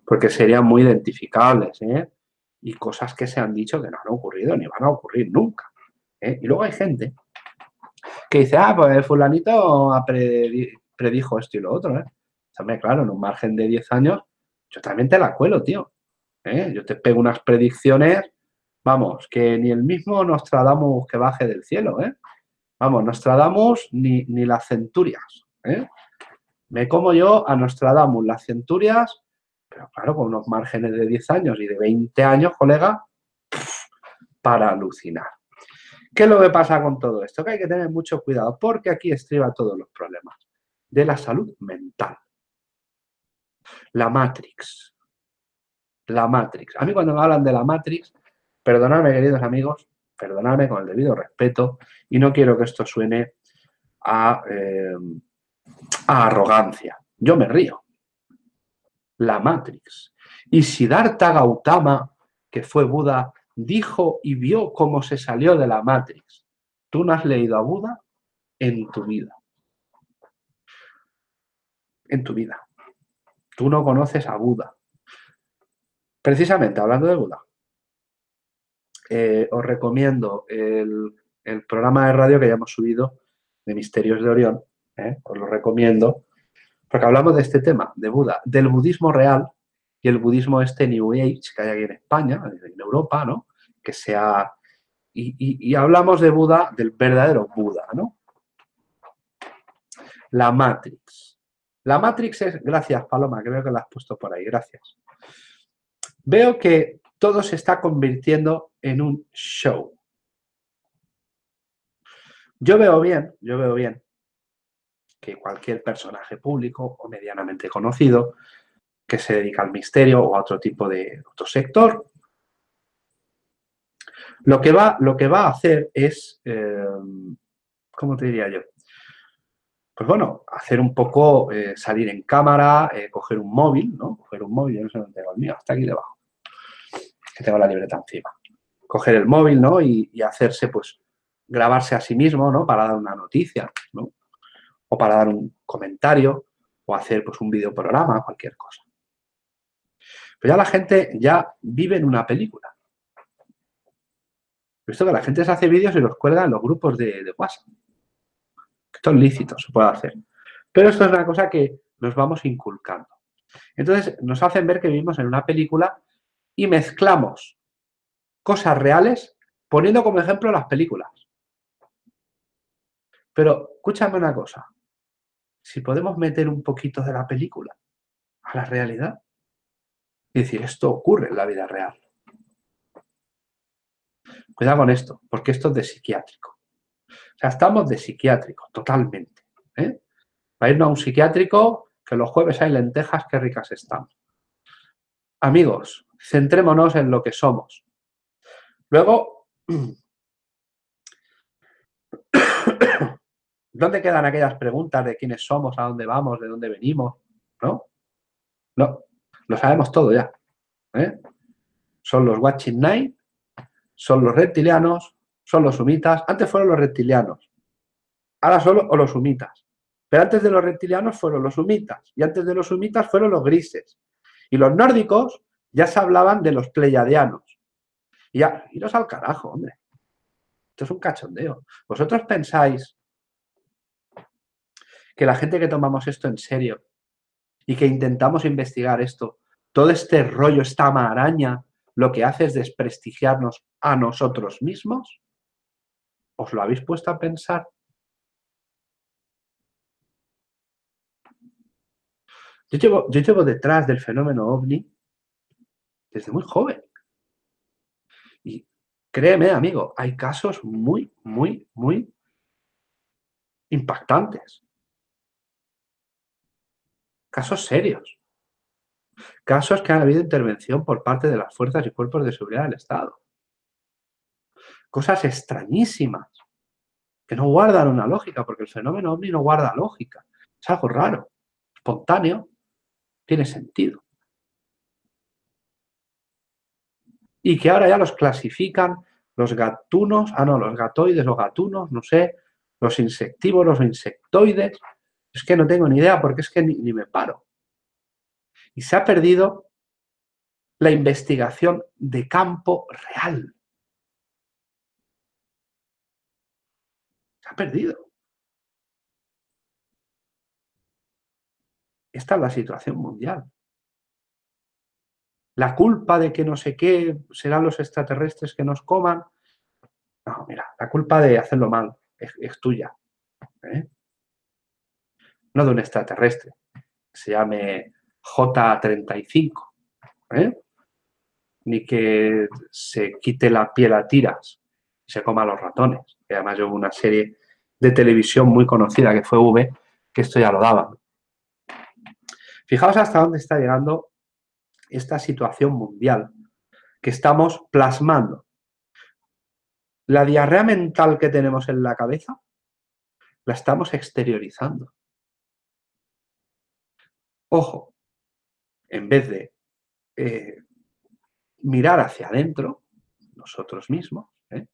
porque serían muy identificables, ¿eh? Y cosas que se han dicho que no han ocurrido ni van a ocurrir nunca. ¿eh? Y luego hay gente que dice, ah, pues el fulanito predijo esto y lo otro. ¿eh? También, claro, en un margen de 10 años, yo también te la cuelo, tío. ¿eh? Yo te pego unas predicciones, vamos, que ni el mismo Nostradamus que baje del cielo, ¿eh? Vamos, Nostradamus ni, ni las centurias, ¿eh? Me como yo a Nostradamus las centurias pero claro, con unos márgenes de 10 años y de 20 años, colega, para alucinar. ¿Qué es lo que pasa con todo esto? Que hay que tener mucho cuidado porque aquí estriba todos los problemas de la salud mental. La Matrix. La Matrix. A mí cuando me hablan de la Matrix, perdonadme queridos amigos, perdonadme con el debido respeto y no quiero que esto suene a, eh, a arrogancia. Yo me río la Matrix. Y Siddhartha Gautama, que fue Buda, dijo y vio cómo se salió de la Matrix. Tú no has leído a Buda en tu vida. En tu vida. Tú no conoces a Buda. Precisamente, hablando de Buda, eh, os recomiendo el, programa de radio que ya hemos subido de Misterios de Orión. Eh, os lo recomiendo porque hablamos de este tema, de Buda, del budismo real y el budismo este New Age que hay aquí en España, en Europa, ¿no? Que sea... Y, hablamos de Buda, del verdadero Buda, ¿no? La Matrix. La Matrix es... Gracias, Paloma, que veo que la has puesto por ahí. Gracias. Veo que todo se está convirtiendo en un show. Yo veo bien, yo veo bien que cualquier personaje público o medianamente conocido que se dedica al misterio o a otro tipo de otro sector, lo que va, lo que va a hacer es, eh, ¿cómo te diría yo? Pues bueno, hacer un poco, eh, salir en cámara, eh, coger un móvil, ¿no? Coger un móvil, yo no sé dónde tengo el mío, hasta aquí debajo, que tengo la libreta encima. Coger el móvil, ¿no? Y, y hacerse, pues, grabarse a sí mismo, ¿no? Para dar una noticia, ¿no? O para dar un comentario o hacer pues un videoprograma, cualquier cosa. Pero ya la gente ya vive en una película. Esto que la gente se hace vídeos y los cuelga en los grupos de, de WhatsApp. Esto es lícito, se puede hacer. Pero esto es una cosa que nos vamos inculcando. Entonces nos hacen ver que vivimos en una película y mezclamos cosas reales poniendo como ejemplo las películas. Pero escúchame una cosa si podemos meter un poquito de la película a la realidad y decir, esto ocurre en la vida real. Cuidado con esto, porque esto es de psiquiátrico. O sea, estamos de psiquiátrico, totalmente. ¿eh? Para irnos a un psiquiátrico, que los jueves hay lentejas, qué ricas están. Amigos, centrémonos en lo que somos. Luego, <clears throat> ¿Dónde quedan aquellas preguntas de quiénes somos, a dónde vamos, de dónde venimos? ¿No? No, lo sabemos todo ya. ¿eh? Son los Watching Night, son los reptilianos, son los sumitas. Antes fueron los reptilianos, ahora solo los sumitas. Pero antes de los reptilianos fueron los sumitas y antes de los sumitas fueron los grises. Y los nórdicos ya se hablaban de los pleiadianos. Y ya, iros al carajo, hombre. Esto es un cachondeo. Vosotros pensáis que la gente que tomamos esto en serio y que intentamos investigar esto, todo este rollo, esta maraña, lo que hace es desprestigiarnos a nosotros mismos. ¿Os lo habéis puesto a pensar? Yo llevo, yo llevo detrás del fenómeno ovni desde muy joven. Y créeme, amigo, hay casos muy, muy, muy impactantes. Casos serios. Casos que han habido intervención por parte de las fuerzas y cuerpos de seguridad del Estado. Cosas extrañísimas que no guardan una lógica, porque el fenómeno ovni no guarda lógica. Es algo raro, espontáneo, tiene sentido. Y que ahora ya los clasifican los gatunos, ah no, los gatoides o gatunos, no sé, los insectívoros o insectoides. Es que no tengo ni idea porque es que ni, me paro. Y se ha perdido la investigación de campo real. Se ha perdido. Esta es la situación mundial. La culpa de que no sé qué serán los extraterrestres que nos coman. No, mira, la culpa de hacerlo mal es, tuya. ¿eh? No de un extraterrestre. se llame J35. ¿eh? Ni que se quite la piel a tiras y se coma a los ratones. Además yo hubo una serie de televisión muy conocida que fue V, que esto ya lo daban. Fijaos hasta dónde está llegando esta situación mundial que estamos plasmando. La diarrea mental que tenemos en la cabeza la estamos exteriorizando. Ojo, en vez de eh, mirar hacia adentro, nosotros mismos, ¿eh?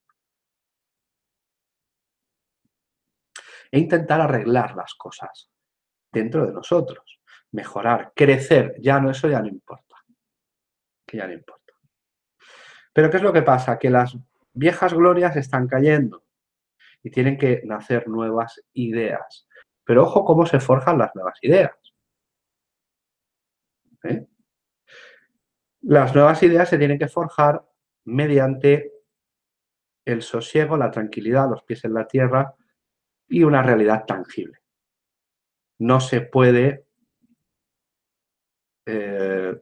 e intentar arreglar las cosas dentro de nosotros mejorar, crecer, ya no, eso ya no importa. Que ya no importa. Pero ¿qué es lo que pasa? Que las viejas glorias están cayendo y tienen que nacer nuevas ideas. Pero ojo cómo se forjan las nuevas ideas. ¿Eh? Las nuevas ideas se tienen que forjar mediante el sosiego, la tranquilidad, los pies en la tierra y una realidad tangible. No se puede eh,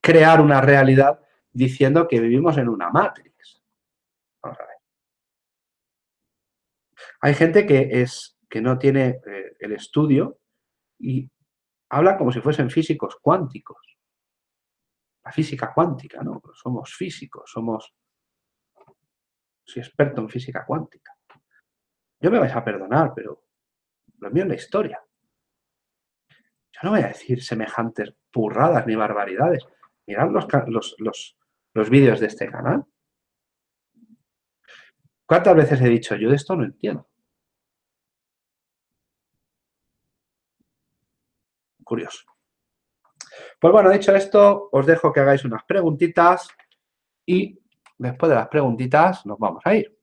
crear una realidad diciendo que vivimos en una Matrix. Vamos a ver. Hay gente que, es, que no tiene eh, el estudio y habla como si fuesen físicos cuánticos. La física cuántica, ¿no? Somos físicos, somos... Soy experto en física cuántica. Yo me vais a perdonar, pero lo mío es la historia. Yo no voy a decir semejantes burradas ni barbaridades. Mirad los, los, vídeos de este canal. ¿Cuántas veces he dicho yo de esto no entiendo? Curioso. Pues bueno, dicho esto, os dejo que hagáis unas preguntitas y después de las preguntitas nos vamos a ir.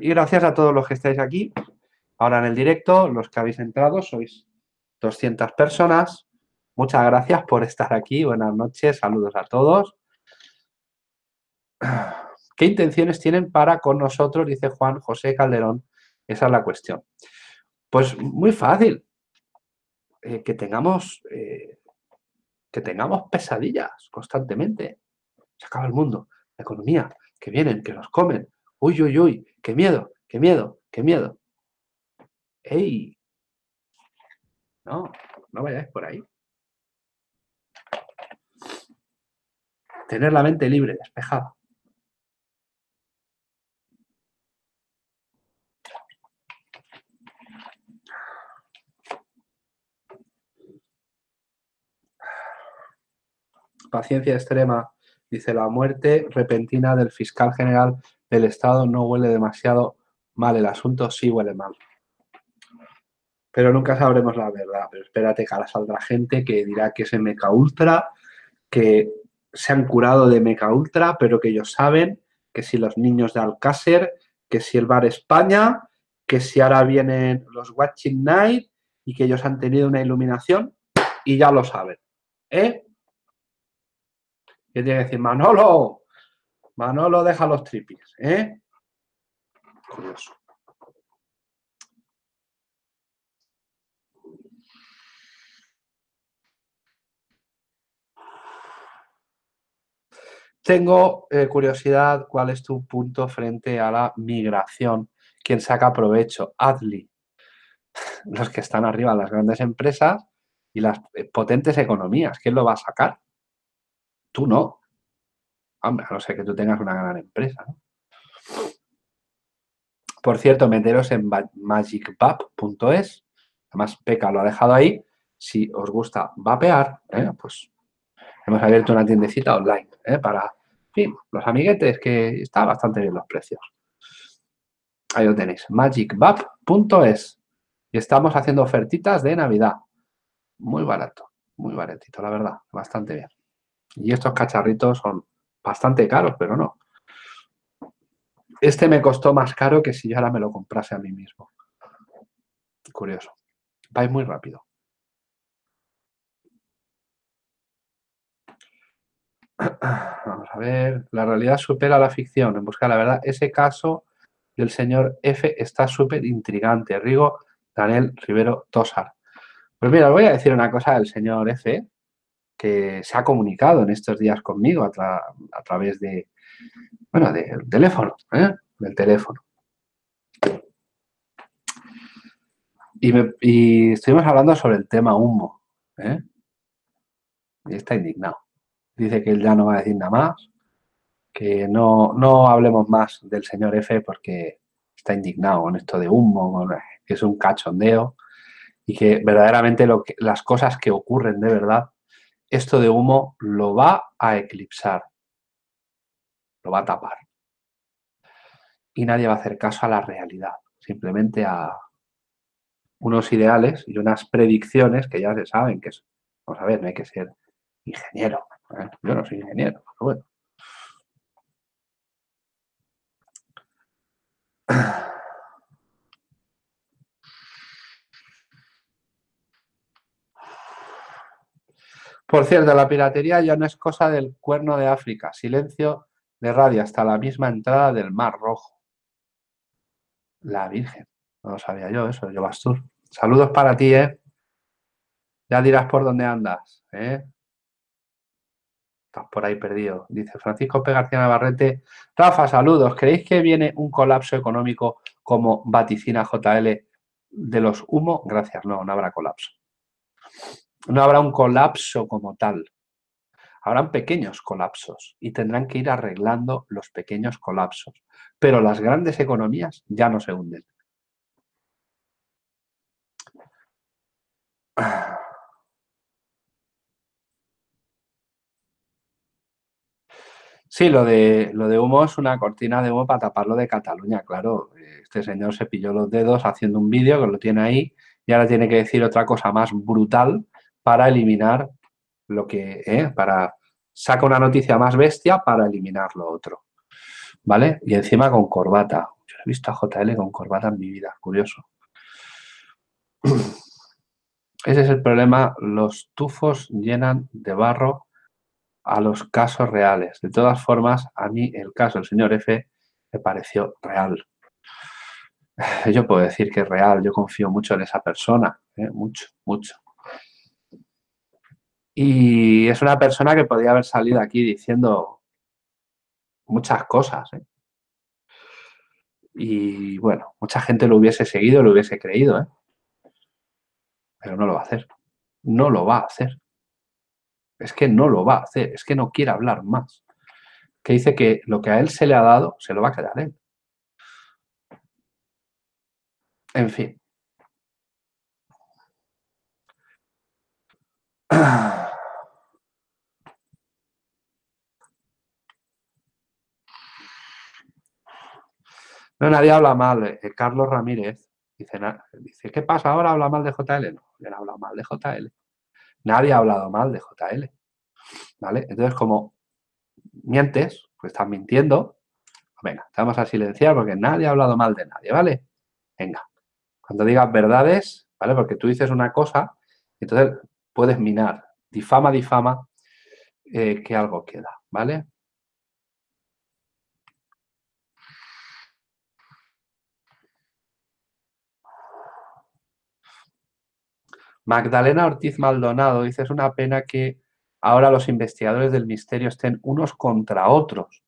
Y gracias a todos los que estáis aquí ahora en el directo, los que habéis entrado, sois 200 personas. Muchas gracias por estar aquí. Buenas noches, saludos a todos. ¿Qué intenciones tienen para con nosotros? Dice Juan José Calderón. Esa es la cuestión. Pues muy fácil. Eh, que, tengamos, eh, que tengamos pesadillas constantemente. Se acaba el mundo, la economía, que vienen, que nos comen. Uy, uy, uy, qué miedo, qué miedo, qué miedo. ¡Ey! No, no vayáis por ahí. Tener la mente libre, despejada. Paciencia extrema, dice la muerte repentina del fiscal general del Estado no huele demasiado mal el asunto, sí huele mal pero nunca sabremos la verdad. Pero espérate que ahora saldrá gente que dirá que es Meca Ultra, que se han curado de Meca Ultra, pero que ellos saben que si los niños de Alcácer, que si el Bar España, que si ahora vienen los Watching Night y que ellos han tenido una iluminación y ya lo saben. ¿eh? ¿Qué tiene que decir? Manolo, Manolo deja los tripis, ¿eh? Curioso. Tengo eh, curiosidad, ¿cuál es tu punto frente a la migración? ¿Quién saca provecho? Adli. <laughs> Los que están arriba, las grandes empresas y las eh, potentes economías. ¿Quién lo va a sacar? Tú no. Hombre, a no ser que tú tengas una gran empresa. Por cierto, meteros en magicvap.es. Además, Peca lo ha dejado ahí. Si os gusta vapear, ¿eh? pues hemos abierto una tiendecita online ¿eh? para los amiguetes, que está bastante bien los precios. Ahí lo tenéis, magicbap.es. Y estamos haciendo ofertitas de Navidad. Muy barato, muy baratito, la verdad, bastante bien. Y estos cacharritos son bastante caros, pero no. Este me costó más caro que si yo ahora me lo comprase a mí mismo. Curioso. Vais muy rápido. <clears throat> Vamos a ver. La realidad supera la ficción. En busca de la verdad. Ese caso del señor F está súper intrigante. Rigo Daniel Rivero Tosar. Pues mira, os voy a decir una cosa del señor F, se ha comunicado en estos días conmigo a, través de, bueno, del teléfono, ¿eh? del teléfono. Y, estuvimos hablando sobre el tema humo. ¿eh? Y está indignado dice que él ya no va a decir nada más, que no, no hablemos más del señor F porque está indignado con esto de humo, que es un cachondeo y que verdaderamente lo que, las cosas que ocurren de verdad, esto de humo lo va a eclipsar, lo va a tapar. Y nadie va a hacer caso a la realidad, simplemente a unos ideales y unas predicciones que ya se saben que es, vamos a ver, no hay que ser ingeniero, yo no soy ingeniero, pero bueno. Por cierto, la piratería ya no es cosa del cuerno de África. Silencio de radio hasta la misma entrada del Mar Rojo. La Virgen. No lo sabía yo eso, yo Bastur. Saludos para ti, ¿eh? Ya dirás por dónde andas, ¿eh? Estás por ahí perdido. Dice Francisco P. García Navarrete. Rafa, saludos. ¿Creéis que viene un colapso económico como vaticina JL de los humo? Gracias, no, no habrá colapso. No habrá un colapso como tal. Habrán pequeños colapsos y tendrán que ir arreglando los pequeños colapsos. Pero las grandes economías ya no se hunden. <sighs> Sí, lo de, lo de humo es una cortina de humo para taparlo de Cataluña, claro. Este señor se pilló los dedos haciendo un vídeo que lo tiene ahí y ahora tiene que decir otra cosa más brutal para eliminar lo que, ¿eh? para saca una noticia más bestia para eliminar lo otro. ¿Vale? Y encima con corbata. Yo he visto a JL con corbata en mi vida, curioso. <clears throat> Ese es el problema, los tufos llenan de barro a los casos reales. De todas formas, a mí el caso del señor F me pareció real. <sighs> Yo puedo decir que es real, yo confío mucho en esa persona, ¿eh? mucho, mucho. Y es una persona que podría haber salido aquí diciendo muchas cosas. ¿eh? Y bueno, mucha gente lo hubiese seguido, lo hubiese creído, ¿eh? pero no lo va a hacer. No lo va a hacer. Es que no lo va a hacer, es que no quiere hablar más. Que dice que lo que a él se le ha dado, se lo va a quedar él. En fin. <clears throat> No, nadie habla mal. Eh, Carlos Ramírez dice, dice, ¿qué pasa ahora? ¿Habla mal de JL? No, él habla mal de JL. Nadie ha hablado mal de JL. ¿Vale? Entonces, como mientes, pues estás mintiendo, venga, te vamos a silenciar porque nadie ha hablado mal de nadie, ¿vale? Venga, cuando digas verdades, ¿vale? Porque tú dices una cosa, entonces puedes minar. Difama, difama. eh, que algo queda, ¿vale? Magdalena Ortiz Maldonado dice, es una pena que ahora los investigadores del misterio estén unos contra otros.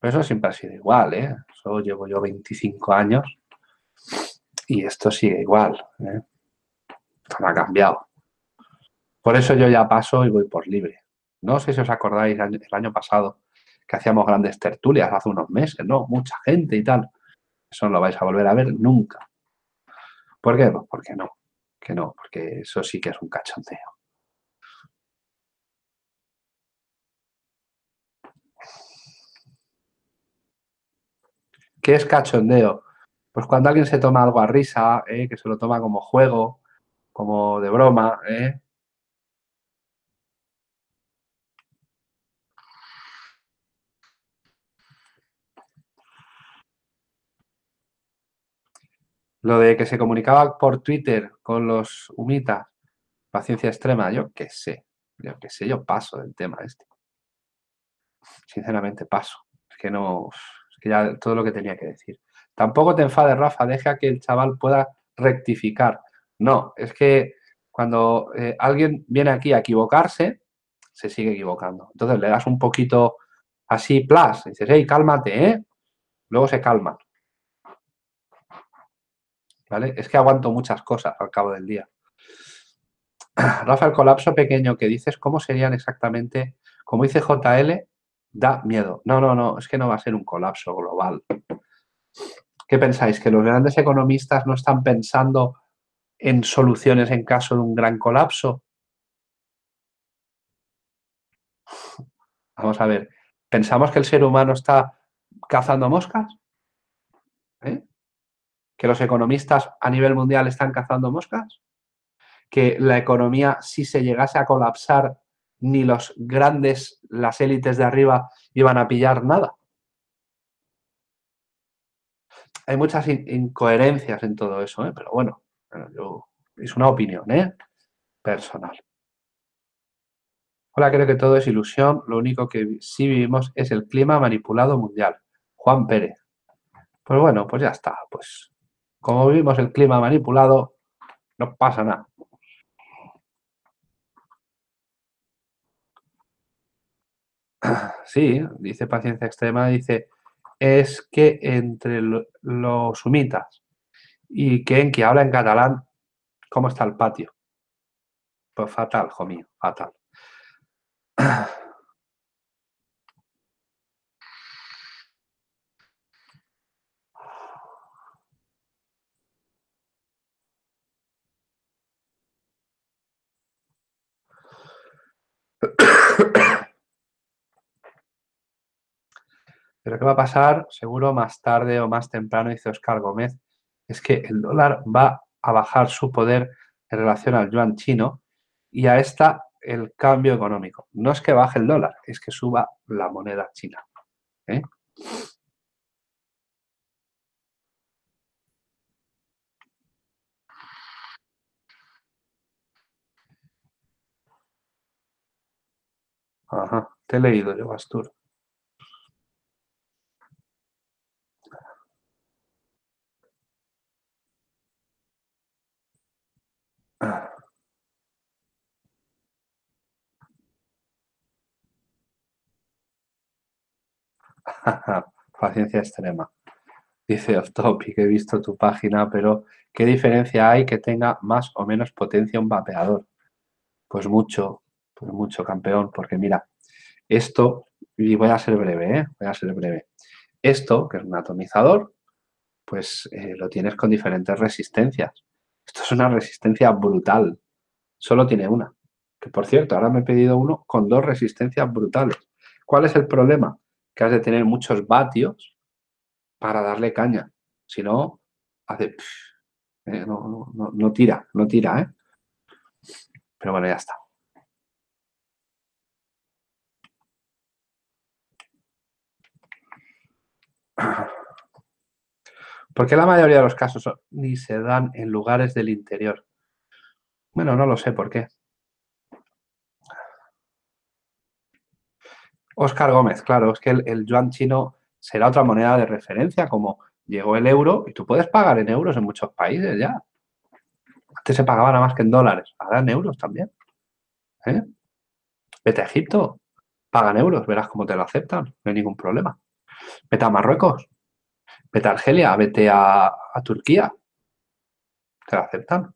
Pero eso siempre ha sido igual, ¿eh? Eso llevo yo 25 años y esto sigue igual. ¿eh? Esto no ha cambiado. Por eso yo ya paso y voy por libre. No sé si os acordáis el año pasado que hacíamos grandes tertulias hace unos meses, ¿no? Mucha gente y tal. Eso no lo vais a volver a ver nunca. ¿Por qué? Pues porque no que no, porque eso sí que es un cachondeo. ¿Qué es cachondeo? Pues cuando alguien se toma algo a risa, ¿eh? que se lo toma como juego, como de broma, ¿eh? Lo de que se comunicaba por Twitter con los humitas, paciencia extrema, yo qué sé, yo qué sé, yo paso del tema este. Sinceramente paso. Es que no, es que ya todo lo que tenía que decir. Tampoco te enfades, Rafa, deja que el chaval pueda rectificar. No, es que cuando eh, alguien viene aquí a equivocarse, se sigue equivocando. Entonces le das un poquito así, plus, dices, hey, cálmate, ¿eh? Luego se calma. ¿Vale? Es que aguanto muchas cosas al cabo del día. <clears throat> Rafa, el colapso pequeño que dices, ¿cómo serían exactamente? Como dice JL, da miedo. No, no, no, es que no va a ser un colapso global. ¿Qué pensáis? ¿Que los grandes economistas no están pensando en soluciones en caso de un gran colapso? <sniffs> Vamos a ver, ¿pensamos que el ser humano está cazando moscas? ¿Eh? Que los economistas a nivel mundial están cazando moscas, que la economía si se llegase a colapsar ni los grandes, las élites de arriba iban a pillar nada. Hay muchas incoherencias en todo eso, ¿eh? pero bueno, es una opinión ¿eh? personal. Hola, creo que todo es ilusión, lo único que sí vivimos es el clima manipulado mundial. Juan Pérez. Pues bueno, pues ya está, pues como vivimos el clima manipulado, no pasa nada. Sí, dice paciencia extrema, dice, es que entre los sumitas y quien que habla en catalán, ¿cómo está el patio? Pues fatal, hijo mío, fatal. <coughs> Pero ¿qué va a pasar? Seguro más tarde o más temprano, dice Oscar Gómez, es que el dólar va a bajar su poder en relación al yuan chino y a esta el cambio económico. No es que baje el dólar, es que suba la moneda china. ¿eh? Ajá, te he leído yo, Bastur. <laughs> Paciencia extrema. Dice off topic, he visto tu página, pero ¿qué diferencia hay que tenga más o menos potencia un vapeador? Pues mucho, pues mucho, campeón, porque mira, esto, y voy a ser breve, ¿eh? voy a ser breve. Esto, que es un atomizador, pues eh, lo tienes con diferentes resistencias. Esto es una resistencia brutal. Solo tiene una. Que por cierto, ahora me he pedido uno con dos resistencias brutales. ¿Cuál es el problema? Que has de tener muchos vatios para darle caña. Si no, hace... Eh, no, no, no, tira, no tira, ¿eh? Pero bueno, ya está. ¿Por qué la mayoría de los casos ni se dan en lugares del interior? Bueno, no lo sé por qué. Oscar Gómez, claro, es que el, yuan chino será otra moneda de referencia, como llegó el euro y tú puedes pagar en euros en muchos países ya. Antes se pagaba nada más que en dólares, ahora en euros también. ¿Eh? Vete a Egipto, pagan euros, verás cómo te lo aceptan, no hay ningún problema. Vete a Marruecos, vete a Argelia, vete a, a Turquía, te lo aceptan.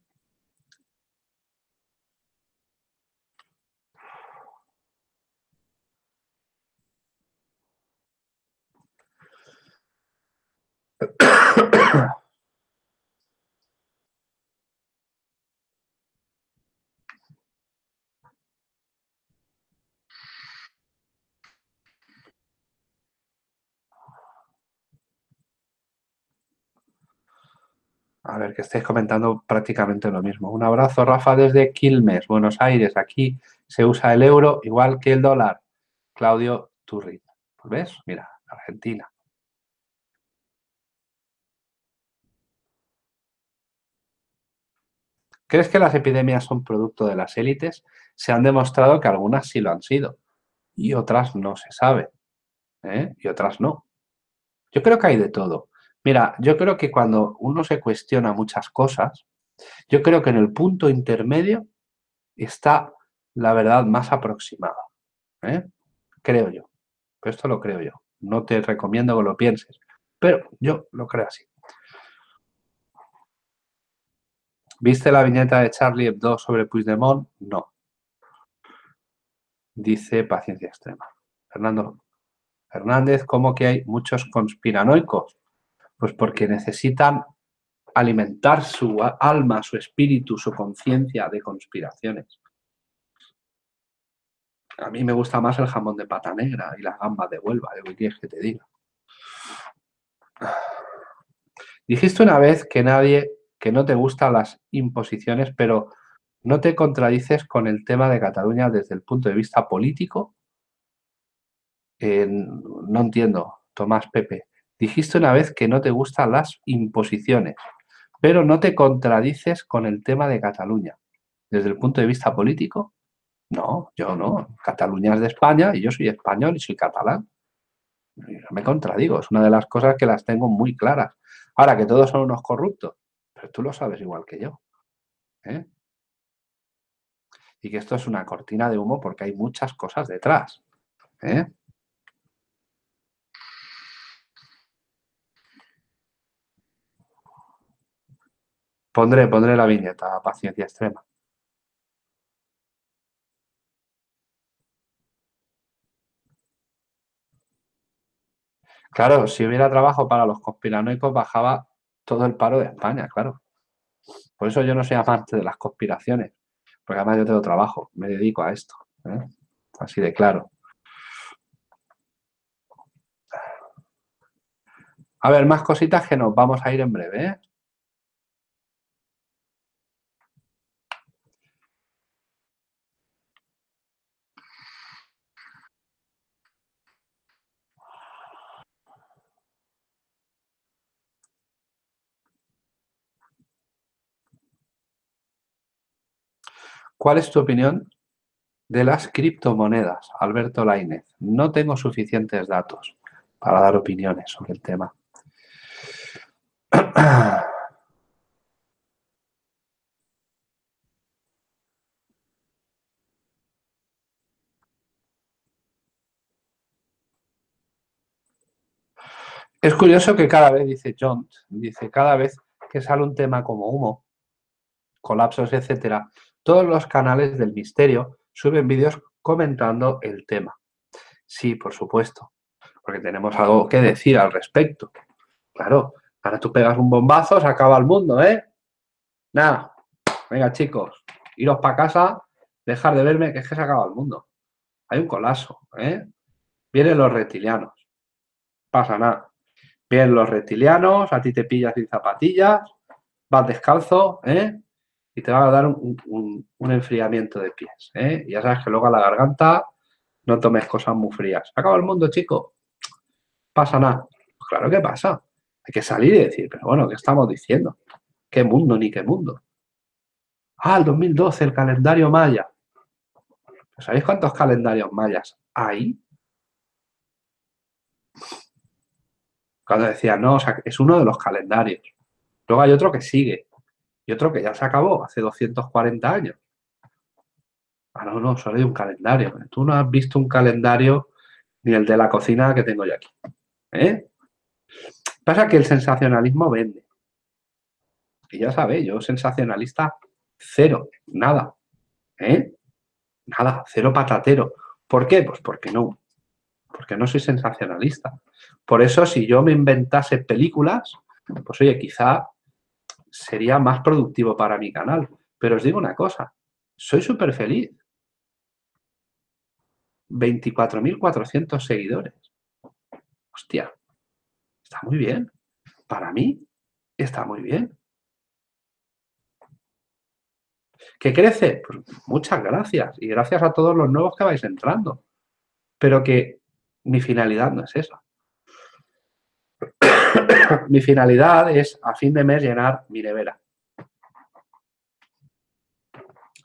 A ver, que estáis comentando prácticamente lo mismo. Un abrazo, Rafa, desde Quilmes, Buenos Aires. Aquí se usa el euro igual que el dólar. Claudio Turri. ¿Ves? Mira, Argentina. ¿Crees que las epidemias son producto de las élites? Se han demostrado que algunas sí lo han sido y otras no se sabe. ¿eh? Y otras no. Yo creo que hay de todo. Mira, yo creo que cuando uno se cuestiona muchas cosas, yo creo que en el punto intermedio está la verdad más aproximada. ¿eh? Creo yo. Pero esto lo creo yo. No te recomiendo que lo pienses. Pero yo lo creo así. ¿Viste la viñeta de Charlie Hebdo sobre Puigdemont? No. Dice paciencia extrema. Fernando Fernández, ¿cómo que hay muchos conspiranoicos? Pues porque necesitan alimentar su alma, su espíritu, su conciencia de conspiraciones. A mí me gusta más el jamón de pata negra y las gambas de Huelva, de que quieres que te diga. Dijiste una vez que nadie que no te gustan las imposiciones, pero no te contradices con el tema de Cataluña desde el punto de vista político. no entiendo, Tomás Pepe. Dijiste una vez que no te gustan las imposiciones, pero no te contradices con el tema de Cataluña. Desde el punto de vista político, no, yo no. Cataluña es de España y yo soy español y soy catalán. No me contradigo, es una de las cosas que las tengo muy claras. Ahora, que todos son unos corruptos, pero tú lo sabes igual que yo. ¿eh? Y que esto es una cortina de humo porque hay muchas cosas detrás. ¿eh? Pondré, pondré la viñeta, paciencia extrema. Claro, si hubiera trabajo para los conspiranoicos, bajaba todo el paro de España, claro. Por eso yo no soy amante de las conspiraciones, porque además yo tengo trabajo, me dedico a esto. ¿eh? Así de claro. A ver, más cositas que nos vamos a ir en breve. ¿eh? ¿Cuál es tu opinión de las criptomonedas, Alberto Lainez? No tengo suficientes datos para dar opiniones sobre el tema. <clears throat> Es curioso que cada vez, dice John, dice, cada vez que sale un tema como humo, colapsos, etcétera, todos los canales del misterio suben vídeos comentando el tema. Sí, por supuesto, porque tenemos algo que decir al respecto. Claro, ahora tú pegas un bombazo, se acaba el mundo, ¿eh? Nada, venga chicos, iros para casa, dejar de verme, que es que se acaba el mundo. Hay un colapso, ¿eh? Vienen los reptilianos, pasa nada. Vienen los reptilianos, a ti te pillas sin zapatillas, vas descalzo, ¿eh? y te van a dar un, un, enfriamiento de pies. ¿eh? Ya sabes que luego a la garganta no tomes cosas muy frías. Acaba el mundo, chico. Pasa nada. Pues claro que pasa. Hay que salir y decir, pero bueno, ¿qué estamos diciendo? ¿Qué mundo ni qué mundo? Ah, el 2012, el calendario maya. ¿Sabéis cuántos calendarios mayas hay? Cuando decía, no, o sea, es uno de los calendarios. Luego hay otro que sigue, y otro que ya se acabó hace 240 años. Ah, no, no, solo hay un calendario. Tú no has visto un calendario ni el de la cocina que tengo yo aquí. ¿Eh? Pasa que el sensacionalismo vende. Y ya sabéis, yo sensacionalista cero, nada. ¿Eh? Nada, cero patatero. ¿Por qué? Pues porque no. Porque no soy sensacionalista. Por eso, si yo me inventase películas, pues oye, quizá sería más productivo para mi canal. Pero os digo una cosa, soy súper feliz. 24.400 seguidores. Hostia, está muy bien. Para mí, está muy bien. ¿Qué crece? Pues muchas gracias. Y gracias a todos los nuevos que vais entrando. Pero que mi finalidad no es esa. <coughs> mi finalidad es a fin de mes llenar mi nevera.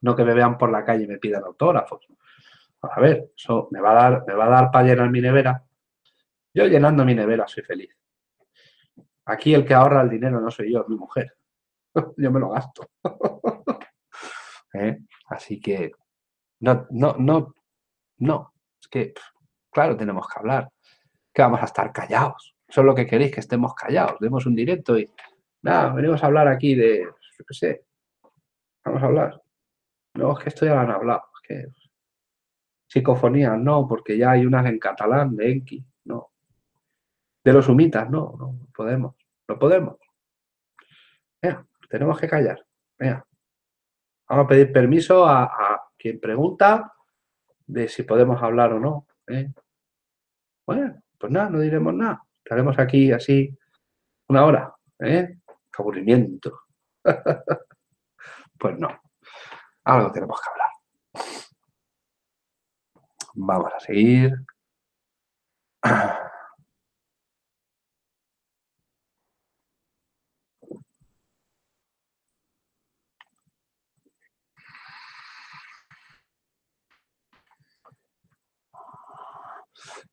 No que me vean por la calle y me pidan autógrafos. A ver, eso me va a dar, me va a dar para llenar mi nevera. Yo llenando mi nevera soy feliz. Aquí el que ahorra el dinero no soy yo, es mi mujer. <laughs> yo me lo gasto. <laughs> ¿Eh? Así que no, no, no, no. Es que, claro, tenemos que hablar. Que vamos a estar callados. Eso es lo que queréis, que estemos callados. Demos un directo y nada, venimos a hablar aquí de, yo qué sé, vamos a hablar. No, es que esto ya lo han hablado. Es que Psicofonía, no, porque ya hay unas en catalán de Enki, no. De los humitas, no, no podemos, no podemos. Venga, tenemos que callar. Venga. Vamos a pedir permiso a, quien pregunta de si podemos hablar o no. ¿eh? Bueno, pues nada, no diremos nada. Estaremos aquí así una hora. ¿eh? Aburrimiento. <laughs> pues no. Algo tenemos que hablar. Vamos a seguir. <clears throat>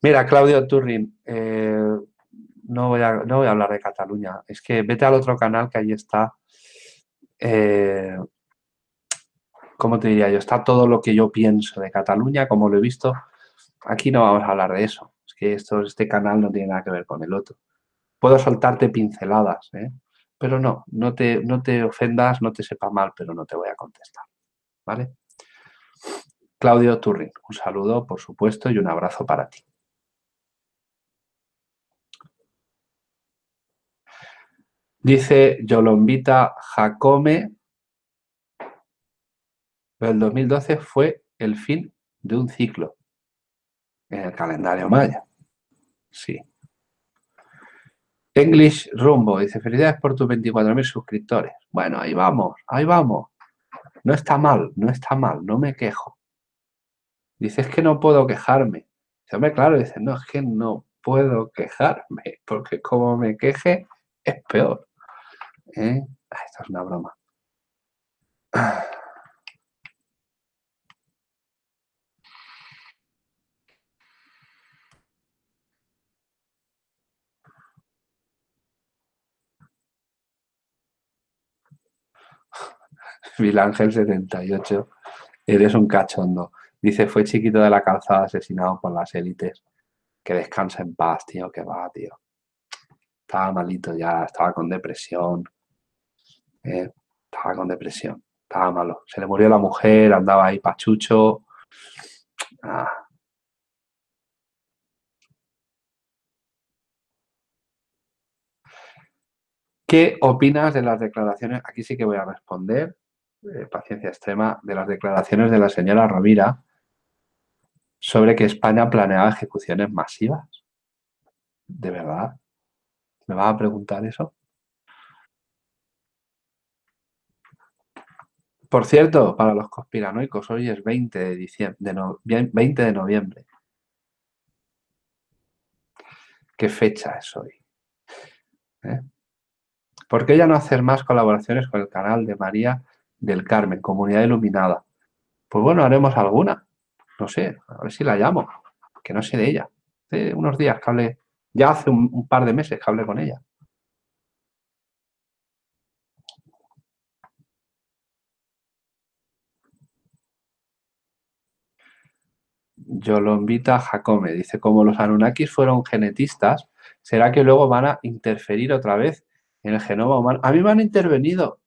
Mira, Claudio Turrin, eh, no, voy a, no voy a hablar de Cataluña. Es que vete al otro canal que ahí está. Eh, ¿cómo te diría yo? Está todo lo que yo pienso de Cataluña, como lo he visto. Aquí no vamos a hablar de eso. Es que esto, este canal no tiene nada que ver con el otro. Puedo soltarte pinceladas, ¿eh? pero no, no te, no te ofendas, no te sepa mal, pero no te voy a contestar. ¿Vale? Claudio Turrin, un saludo, por supuesto, y un abrazo para ti. Dice Yolombita Jacome el 2012 fue el fin de un ciclo en el calendario maya. Sí. English Rumbo dice, felicidades por tus 24.000 suscriptores. Bueno, ahí vamos, ahí vamos. No está mal, no está mal, no me quejo. Dice, es que no puedo quejarme. Dice, hombre, claro, dice, no, es que no puedo quejarme, porque como me queje, es peor. ¿Eh? Esta es una broma. <sighs> Ángel 78, eres un cachondo. Dice, fue chiquito de la calzada asesinado por las élites. Que descansa en paz, tío, que va, tío. Estaba malito ya, estaba con depresión. Eh, estaba con depresión, estaba malo. Se le murió la mujer, andaba ahí pachucho. Ah. ¿Qué opinas de las declaraciones? Aquí sí que voy a responder paciencia extrema, de las declaraciones de la señora Rovira sobre que España planeaba ejecuciones masivas. ¿De verdad? ¿Me vas a preguntar eso? Por cierto, para los conspiranoicos, hoy es 20 de, diciembre, de 20 de noviembre. ¿Qué fecha es hoy? ¿Eh? ¿Por qué ya no hacer más colaboraciones con el canal de María del Carmen, Comunidad Iluminada. Pues bueno, haremos alguna. No sé, a ver si la llamo, que no sé de ella. Hace unos días que hablé Ya hace un par de meses que hablé con ella. Yo lo invita a Jacome. Dice, como los Anunnakis fueron genetistas, ¿será que luego van a interferir otra vez en el genoma humano? A mí me han intervenido.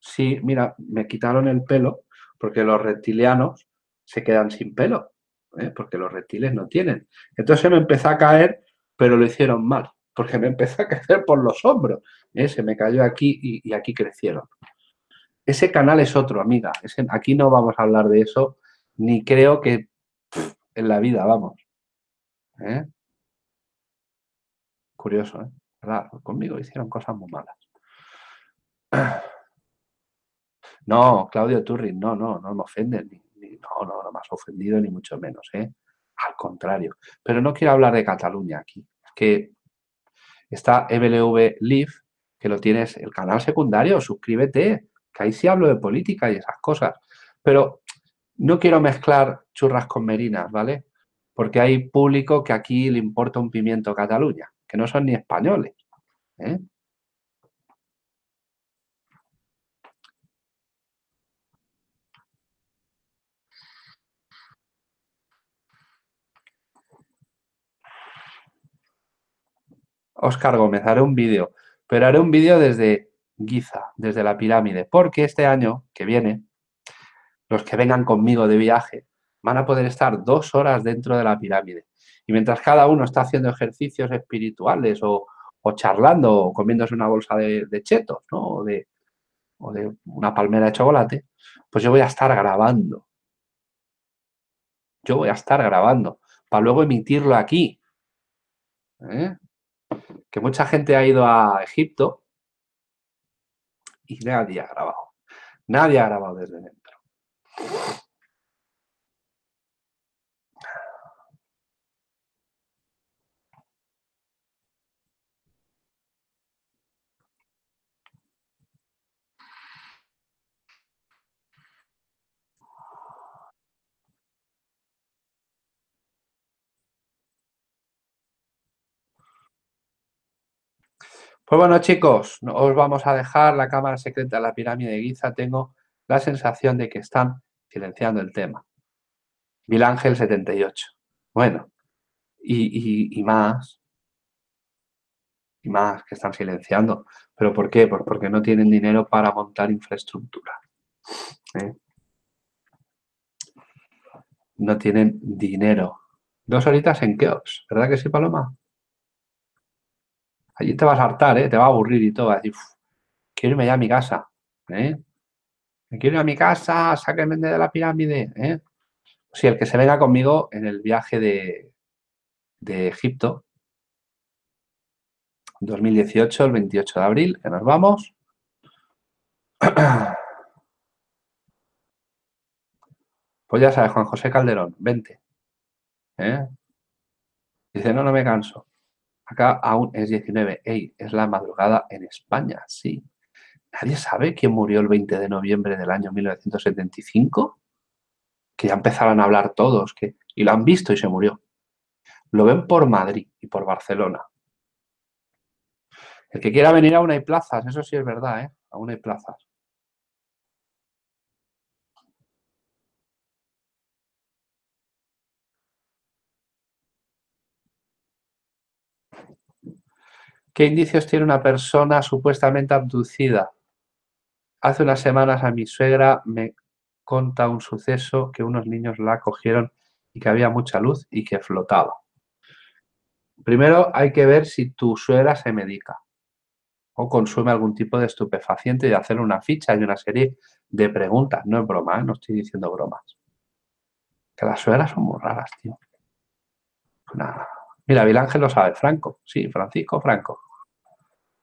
Sí, mira, me quitaron el pelo porque los reptilianos se quedan sin pelo, ¿eh? porque los reptiles no tienen. Entonces me empezó a caer, pero lo hicieron mal, porque me empezó a crecer por los hombros. ¿eh? Se me cayó aquí y, aquí crecieron. Ese canal es otro, amiga. aquí no vamos a hablar de eso, ni creo que en la vida, vamos. ¿Eh? Curioso, ¿eh? Conmigo hicieron cosas muy malas. <clears throat> No, Claudio Turrin, no, no, no me ofenden. no, no, no me has ofendido ni mucho menos, ¿eh? Al contrario. Pero no quiero hablar de Cataluña aquí. Es que está EBLV Live, que lo tienes, el canal secundario, suscríbete, que ahí sí hablo de política y esas cosas. Pero no quiero mezclar churras con merinas, ¿vale? Porque hay público que aquí le importa un pimiento Cataluña, que no son ni españoles. ¿eh? Oscar Gómez, haré un vídeo, pero haré un vídeo desde Giza, desde la pirámide, porque este año que viene los que vengan conmigo de viaje, van a poder estar dos horas dentro de la pirámide. Y mientras cada uno está haciendo ejercicios espirituales o, charlando o comiéndose una bolsa de, chetos, ¿no? O de, o de una palmera de chocolate, pues yo voy a estar grabando. Yo voy a estar grabando para luego emitirlo aquí. ¿eh? Que mucha gente ha ido a Egipto y nadie ha grabado. Nadie ha grabado desde. Pues bueno, chicos, os vamos a dejar la cámara secreta de la pirámide de Giza. Tengo la sensación de que están silenciando el tema. Ángel 78. Bueno, y, más, y más que están silenciando. ¿Pero por qué? Pues porque no tienen dinero para montar infraestructura. ¿eh? No tienen dinero. Dos horitas en Keops, ¿verdad que sí, Paloma? Allí te vas a hartar, ¿eh? te va a aburrir y todo. quiero irme ya a mi casa. ¿eh? Me quiero ir a mi casa, sáquenme de la pirámide. ¿eh? El que se venga conmigo en el viaje de, de Egipto, 2018, el 28 de abril, que nos vamos. <clears throat> Pues ya sabes, Juan José Calderón, vente. ¿Eh? Dice, no, no me canso. Acá aún es 19. Ey, es la madrugada en España, sí. ¿Nadie sabe quién murió el 20 de noviembre del año 1975? Que ya empezaron a hablar todos, que, y lo han visto y se murió. Lo ven por Madrid y por Barcelona. El que quiera venir aún hay plazas, eso sí es verdad, ¿eh? Aún hay plazas. ¿Qué indicios tiene una persona supuestamente abducida? Hace unas semanas a mi suegra me conta un suceso que unos niños la cogieron y que había mucha luz y que flotaba. Primero hay que ver si tu suegra se medica o consume algún tipo de estupefaciente y hacer una ficha y una serie de preguntas. No es broma, ¿eh? no estoy diciendo bromas. Que las suegras son muy raras, tío. Mira, Vilángel lo sabe, Franco. Sí, Francisco Franco.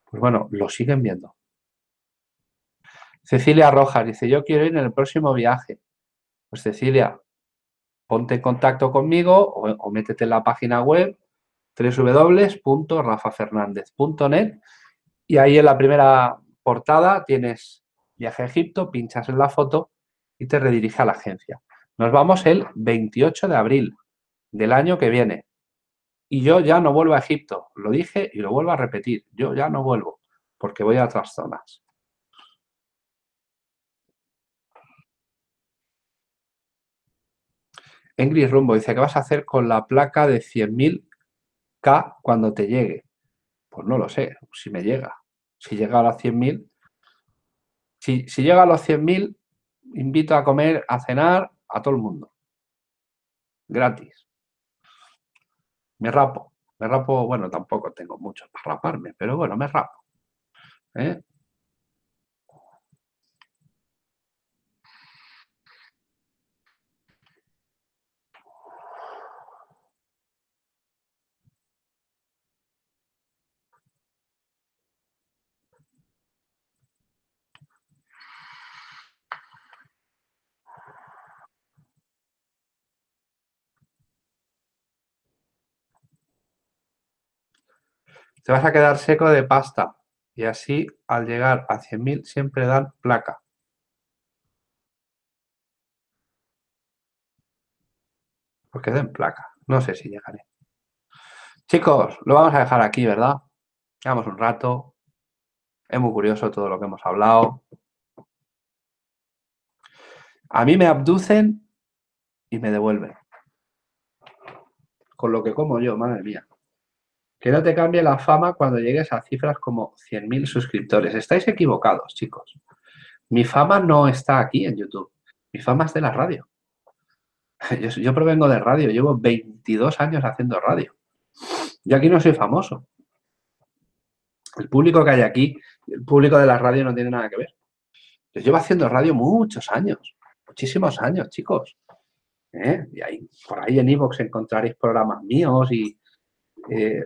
Pues bueno, lo siguen viendo. Cecilia Rojas dice, yo quiero ir en el próximo viaje. Pues Cecilia, ponte en contacto conmigo o, métete en la página web www.rafafernandez.net y ahí en la primera portada tienes viaje a Egipto, pinchas en la foto y te redirige a la agencia. Nos vamos el 28 de abril del año que viene. Y yo ya no vuelvo a Egipto. Lo dije y lo vuelvo a repetir. Yo ya no vuelvo porque voy a otras zonas. Engris Rumbo dice, ¿qué vas a hacer con la placa de 100.000K cuando te llegue? Pues no lo sé, si me llega. Si llega a los 100.000, si, si llega a los 100.000, invito a comer, a cenar a todo el mundo. Gratis. Me rapo. Me rapo, bueno, tampoco tengo mucho para raparme, pero bueno, me rapo. ¿eh? Te vas a quedar seco de pasta y así al llegar a 100.000 siempre dan placa. Porque den placa. No sé si llegaré. Chicos, lo vamos a dejar aquí, ¿verdad? Llevamos un rato. Es muy curioso todo lo que hemos hablado. A mí me abducen y me devuelven. Con lo que como yo, madre mía. Que no te cambie la fama cuando llegues a cifras como 100.000 suscriptores. Estáis equivocados, chicos. Mi fama no está aquí en YouTube. Mi fama es de la radio. <laughs> Yo, provengo de radio. Llevo 22 años haciendo radio. Yo aquí no soy famoso. El público que hay aquí, el público de la radio no tiene nada que ver. Yo llevo haciendo radio muchos años. Muchísimos años, chicos. ¿Eh? Y por ahí en Evox encontraréis programas míos y eh,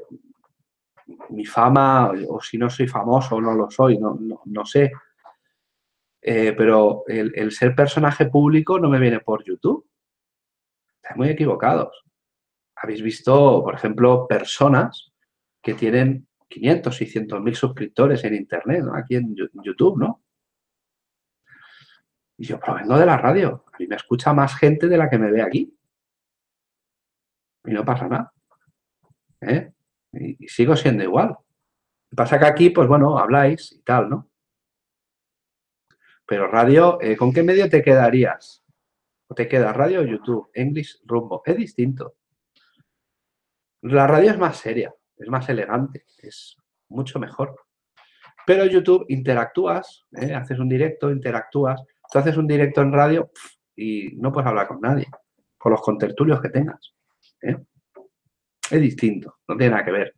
mi fama, o si no soy famoso o no lo soy, no, no, sé. Eh, pero el, ser personaje público no me viene por YouTube. Estáis muy equivocados. Habéis visto, por ejemplo, personas que tienen 500, 600 mil suscriptores en Internet, aquí en YouTube, ¿no? Y yo provengo de la radio. A mí me escucha más gente de la que me ve aquí. Y no pasa nada. ¿Eh? Y, sigo siendo igual. Pasa que aquí, pues bueno, habláis y tal, ¿no? Pero radio, eh, ¿con qué medio te quedarías? ¿O te queda radio o YouTube? English Rumbo. Es distinto. La radio es más seria, es más elegante, es mucho mejor. Pero YouTube interactúas, ¿eh? haces un directo, interactúas. Tú haces un directo en radio y no puedes hablar con nadie, con los contertulios que tengas. ¿eh? Es distinto, no tiene nada que ver.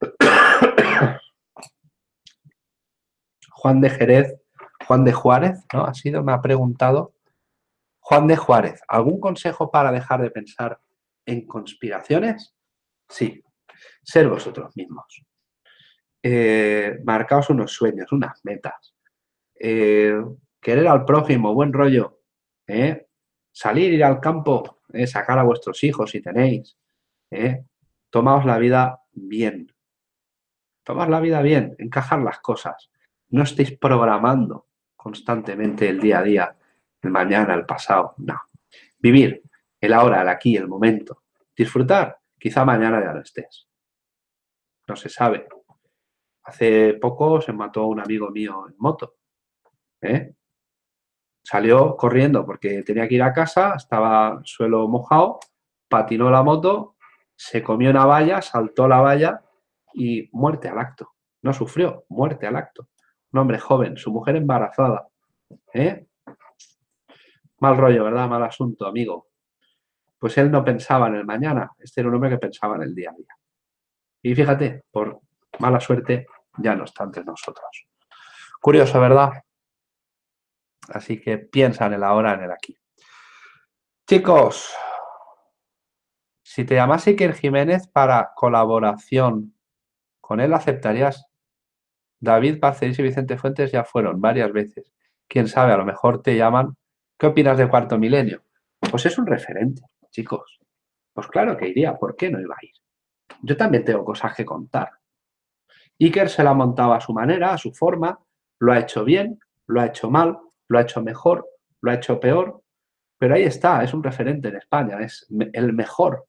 <coughs> Juan de Jerez, Juan de Juárez, ¿no? Ha sido, me ha preguntado. Juan de Juárez, ¿algún consejo para dejar de pensar en conspiraciones? Sí, ser vosotros mismos. Eh, marcaos unos sueños, unas metas. Eh, querer al prójimo, buen rollo. ¿eh? Salir, ir al campo, ¿eh? sacar a vuestros hijos si tenéis. ¿eh? Tomaos la vida bien. Tomaos la vida bien, encajar las cosas. No estéis programando constantemente el día a día, el mañana, el pasado. No. Vivir el ahora, el aquí, el momento. Disfrutar, quizá mañana ya no estés. No se sabe. Hace poco se mató un amigo mío en moto. ¿eh? Salió corriendo porque tenía que ir a casa, estaba suelo mojado, patinó la moto, se comió una valla, saltó la valla y muerte al acto. No sufrió, muerte al acto. Un hombre joven, su mujer embarazada. ¿eh? Mal rollo, ¿verdad? Mal asunto, amigo. Pues él no pensaba en el mañana, este era un hombre que pensaba en el día a día. Y fíjate, por mala suerte, ya no está entre nosotros. Curioso, ¿verdad? Así que piensa en el ahora, en el aquí. Chicos, si te llamase Iker Jiménez para colaboración, ¿con él aceptarías? David Parceris y Vicente Fuentes ya fueron varias veces. Quién sabe, a lo mejor te llaman. ¿Qué opinas de Cuarto Milenio? Pues es un referente, chicos. Pues claro que iría, ¿por qué no iba a ir? Yo también tengo cosas que contar. Iker se la montaba a su manera, a su forma, lo ha hecho bien, lo ha hecho mal, lo ha hecho mejor, lo ha hecho peor, pero ahí está, es un referente en España, es el mejor.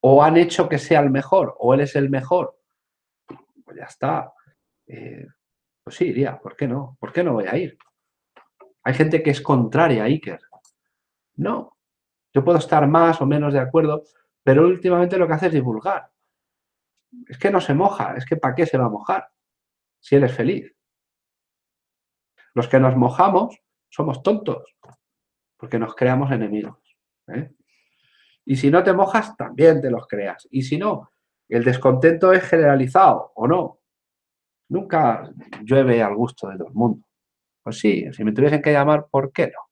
o han hecho que sea el mejor, o él es el mejor, pues ya está. Eh, pues sí, iría, ¿por qué no? ¿Por qué no voy a ir? Hay gente que es contraria a Iker. No, yo puedo estar más o menos de acuerdo, pero últimamente lo que hace es divulgar. Es que no se moja, es que ¿para qué se va a mojar? Si él es feliz. Los que nos mojamos somos tontos, porque nos creamos enemigos. ¿eh? Y si no te mojas, también te los creas. Y si no, el descontento es generalizado o no. Nunca llueve al gusto de todo el mundo. Pues sí, si me tuviesen que llamar, ¿por qué no?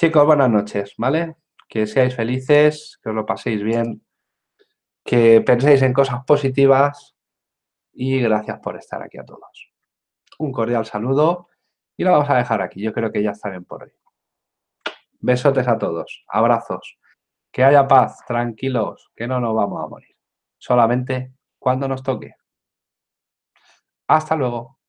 Chicos, buenas noches, ¿vale? Que seáis felices, que os lo paséis bien, que penséis en cosas positivas y gracias por estar aquí a todos. Un cordial saludo y lo vamos a dejar aquí. Yo creo que ya está bien por hoy. Besotes a todos, abrazos, que haya paz, tranquilos, que no nos vamos a morir. Solamente cuando nos toque. Hasta luego.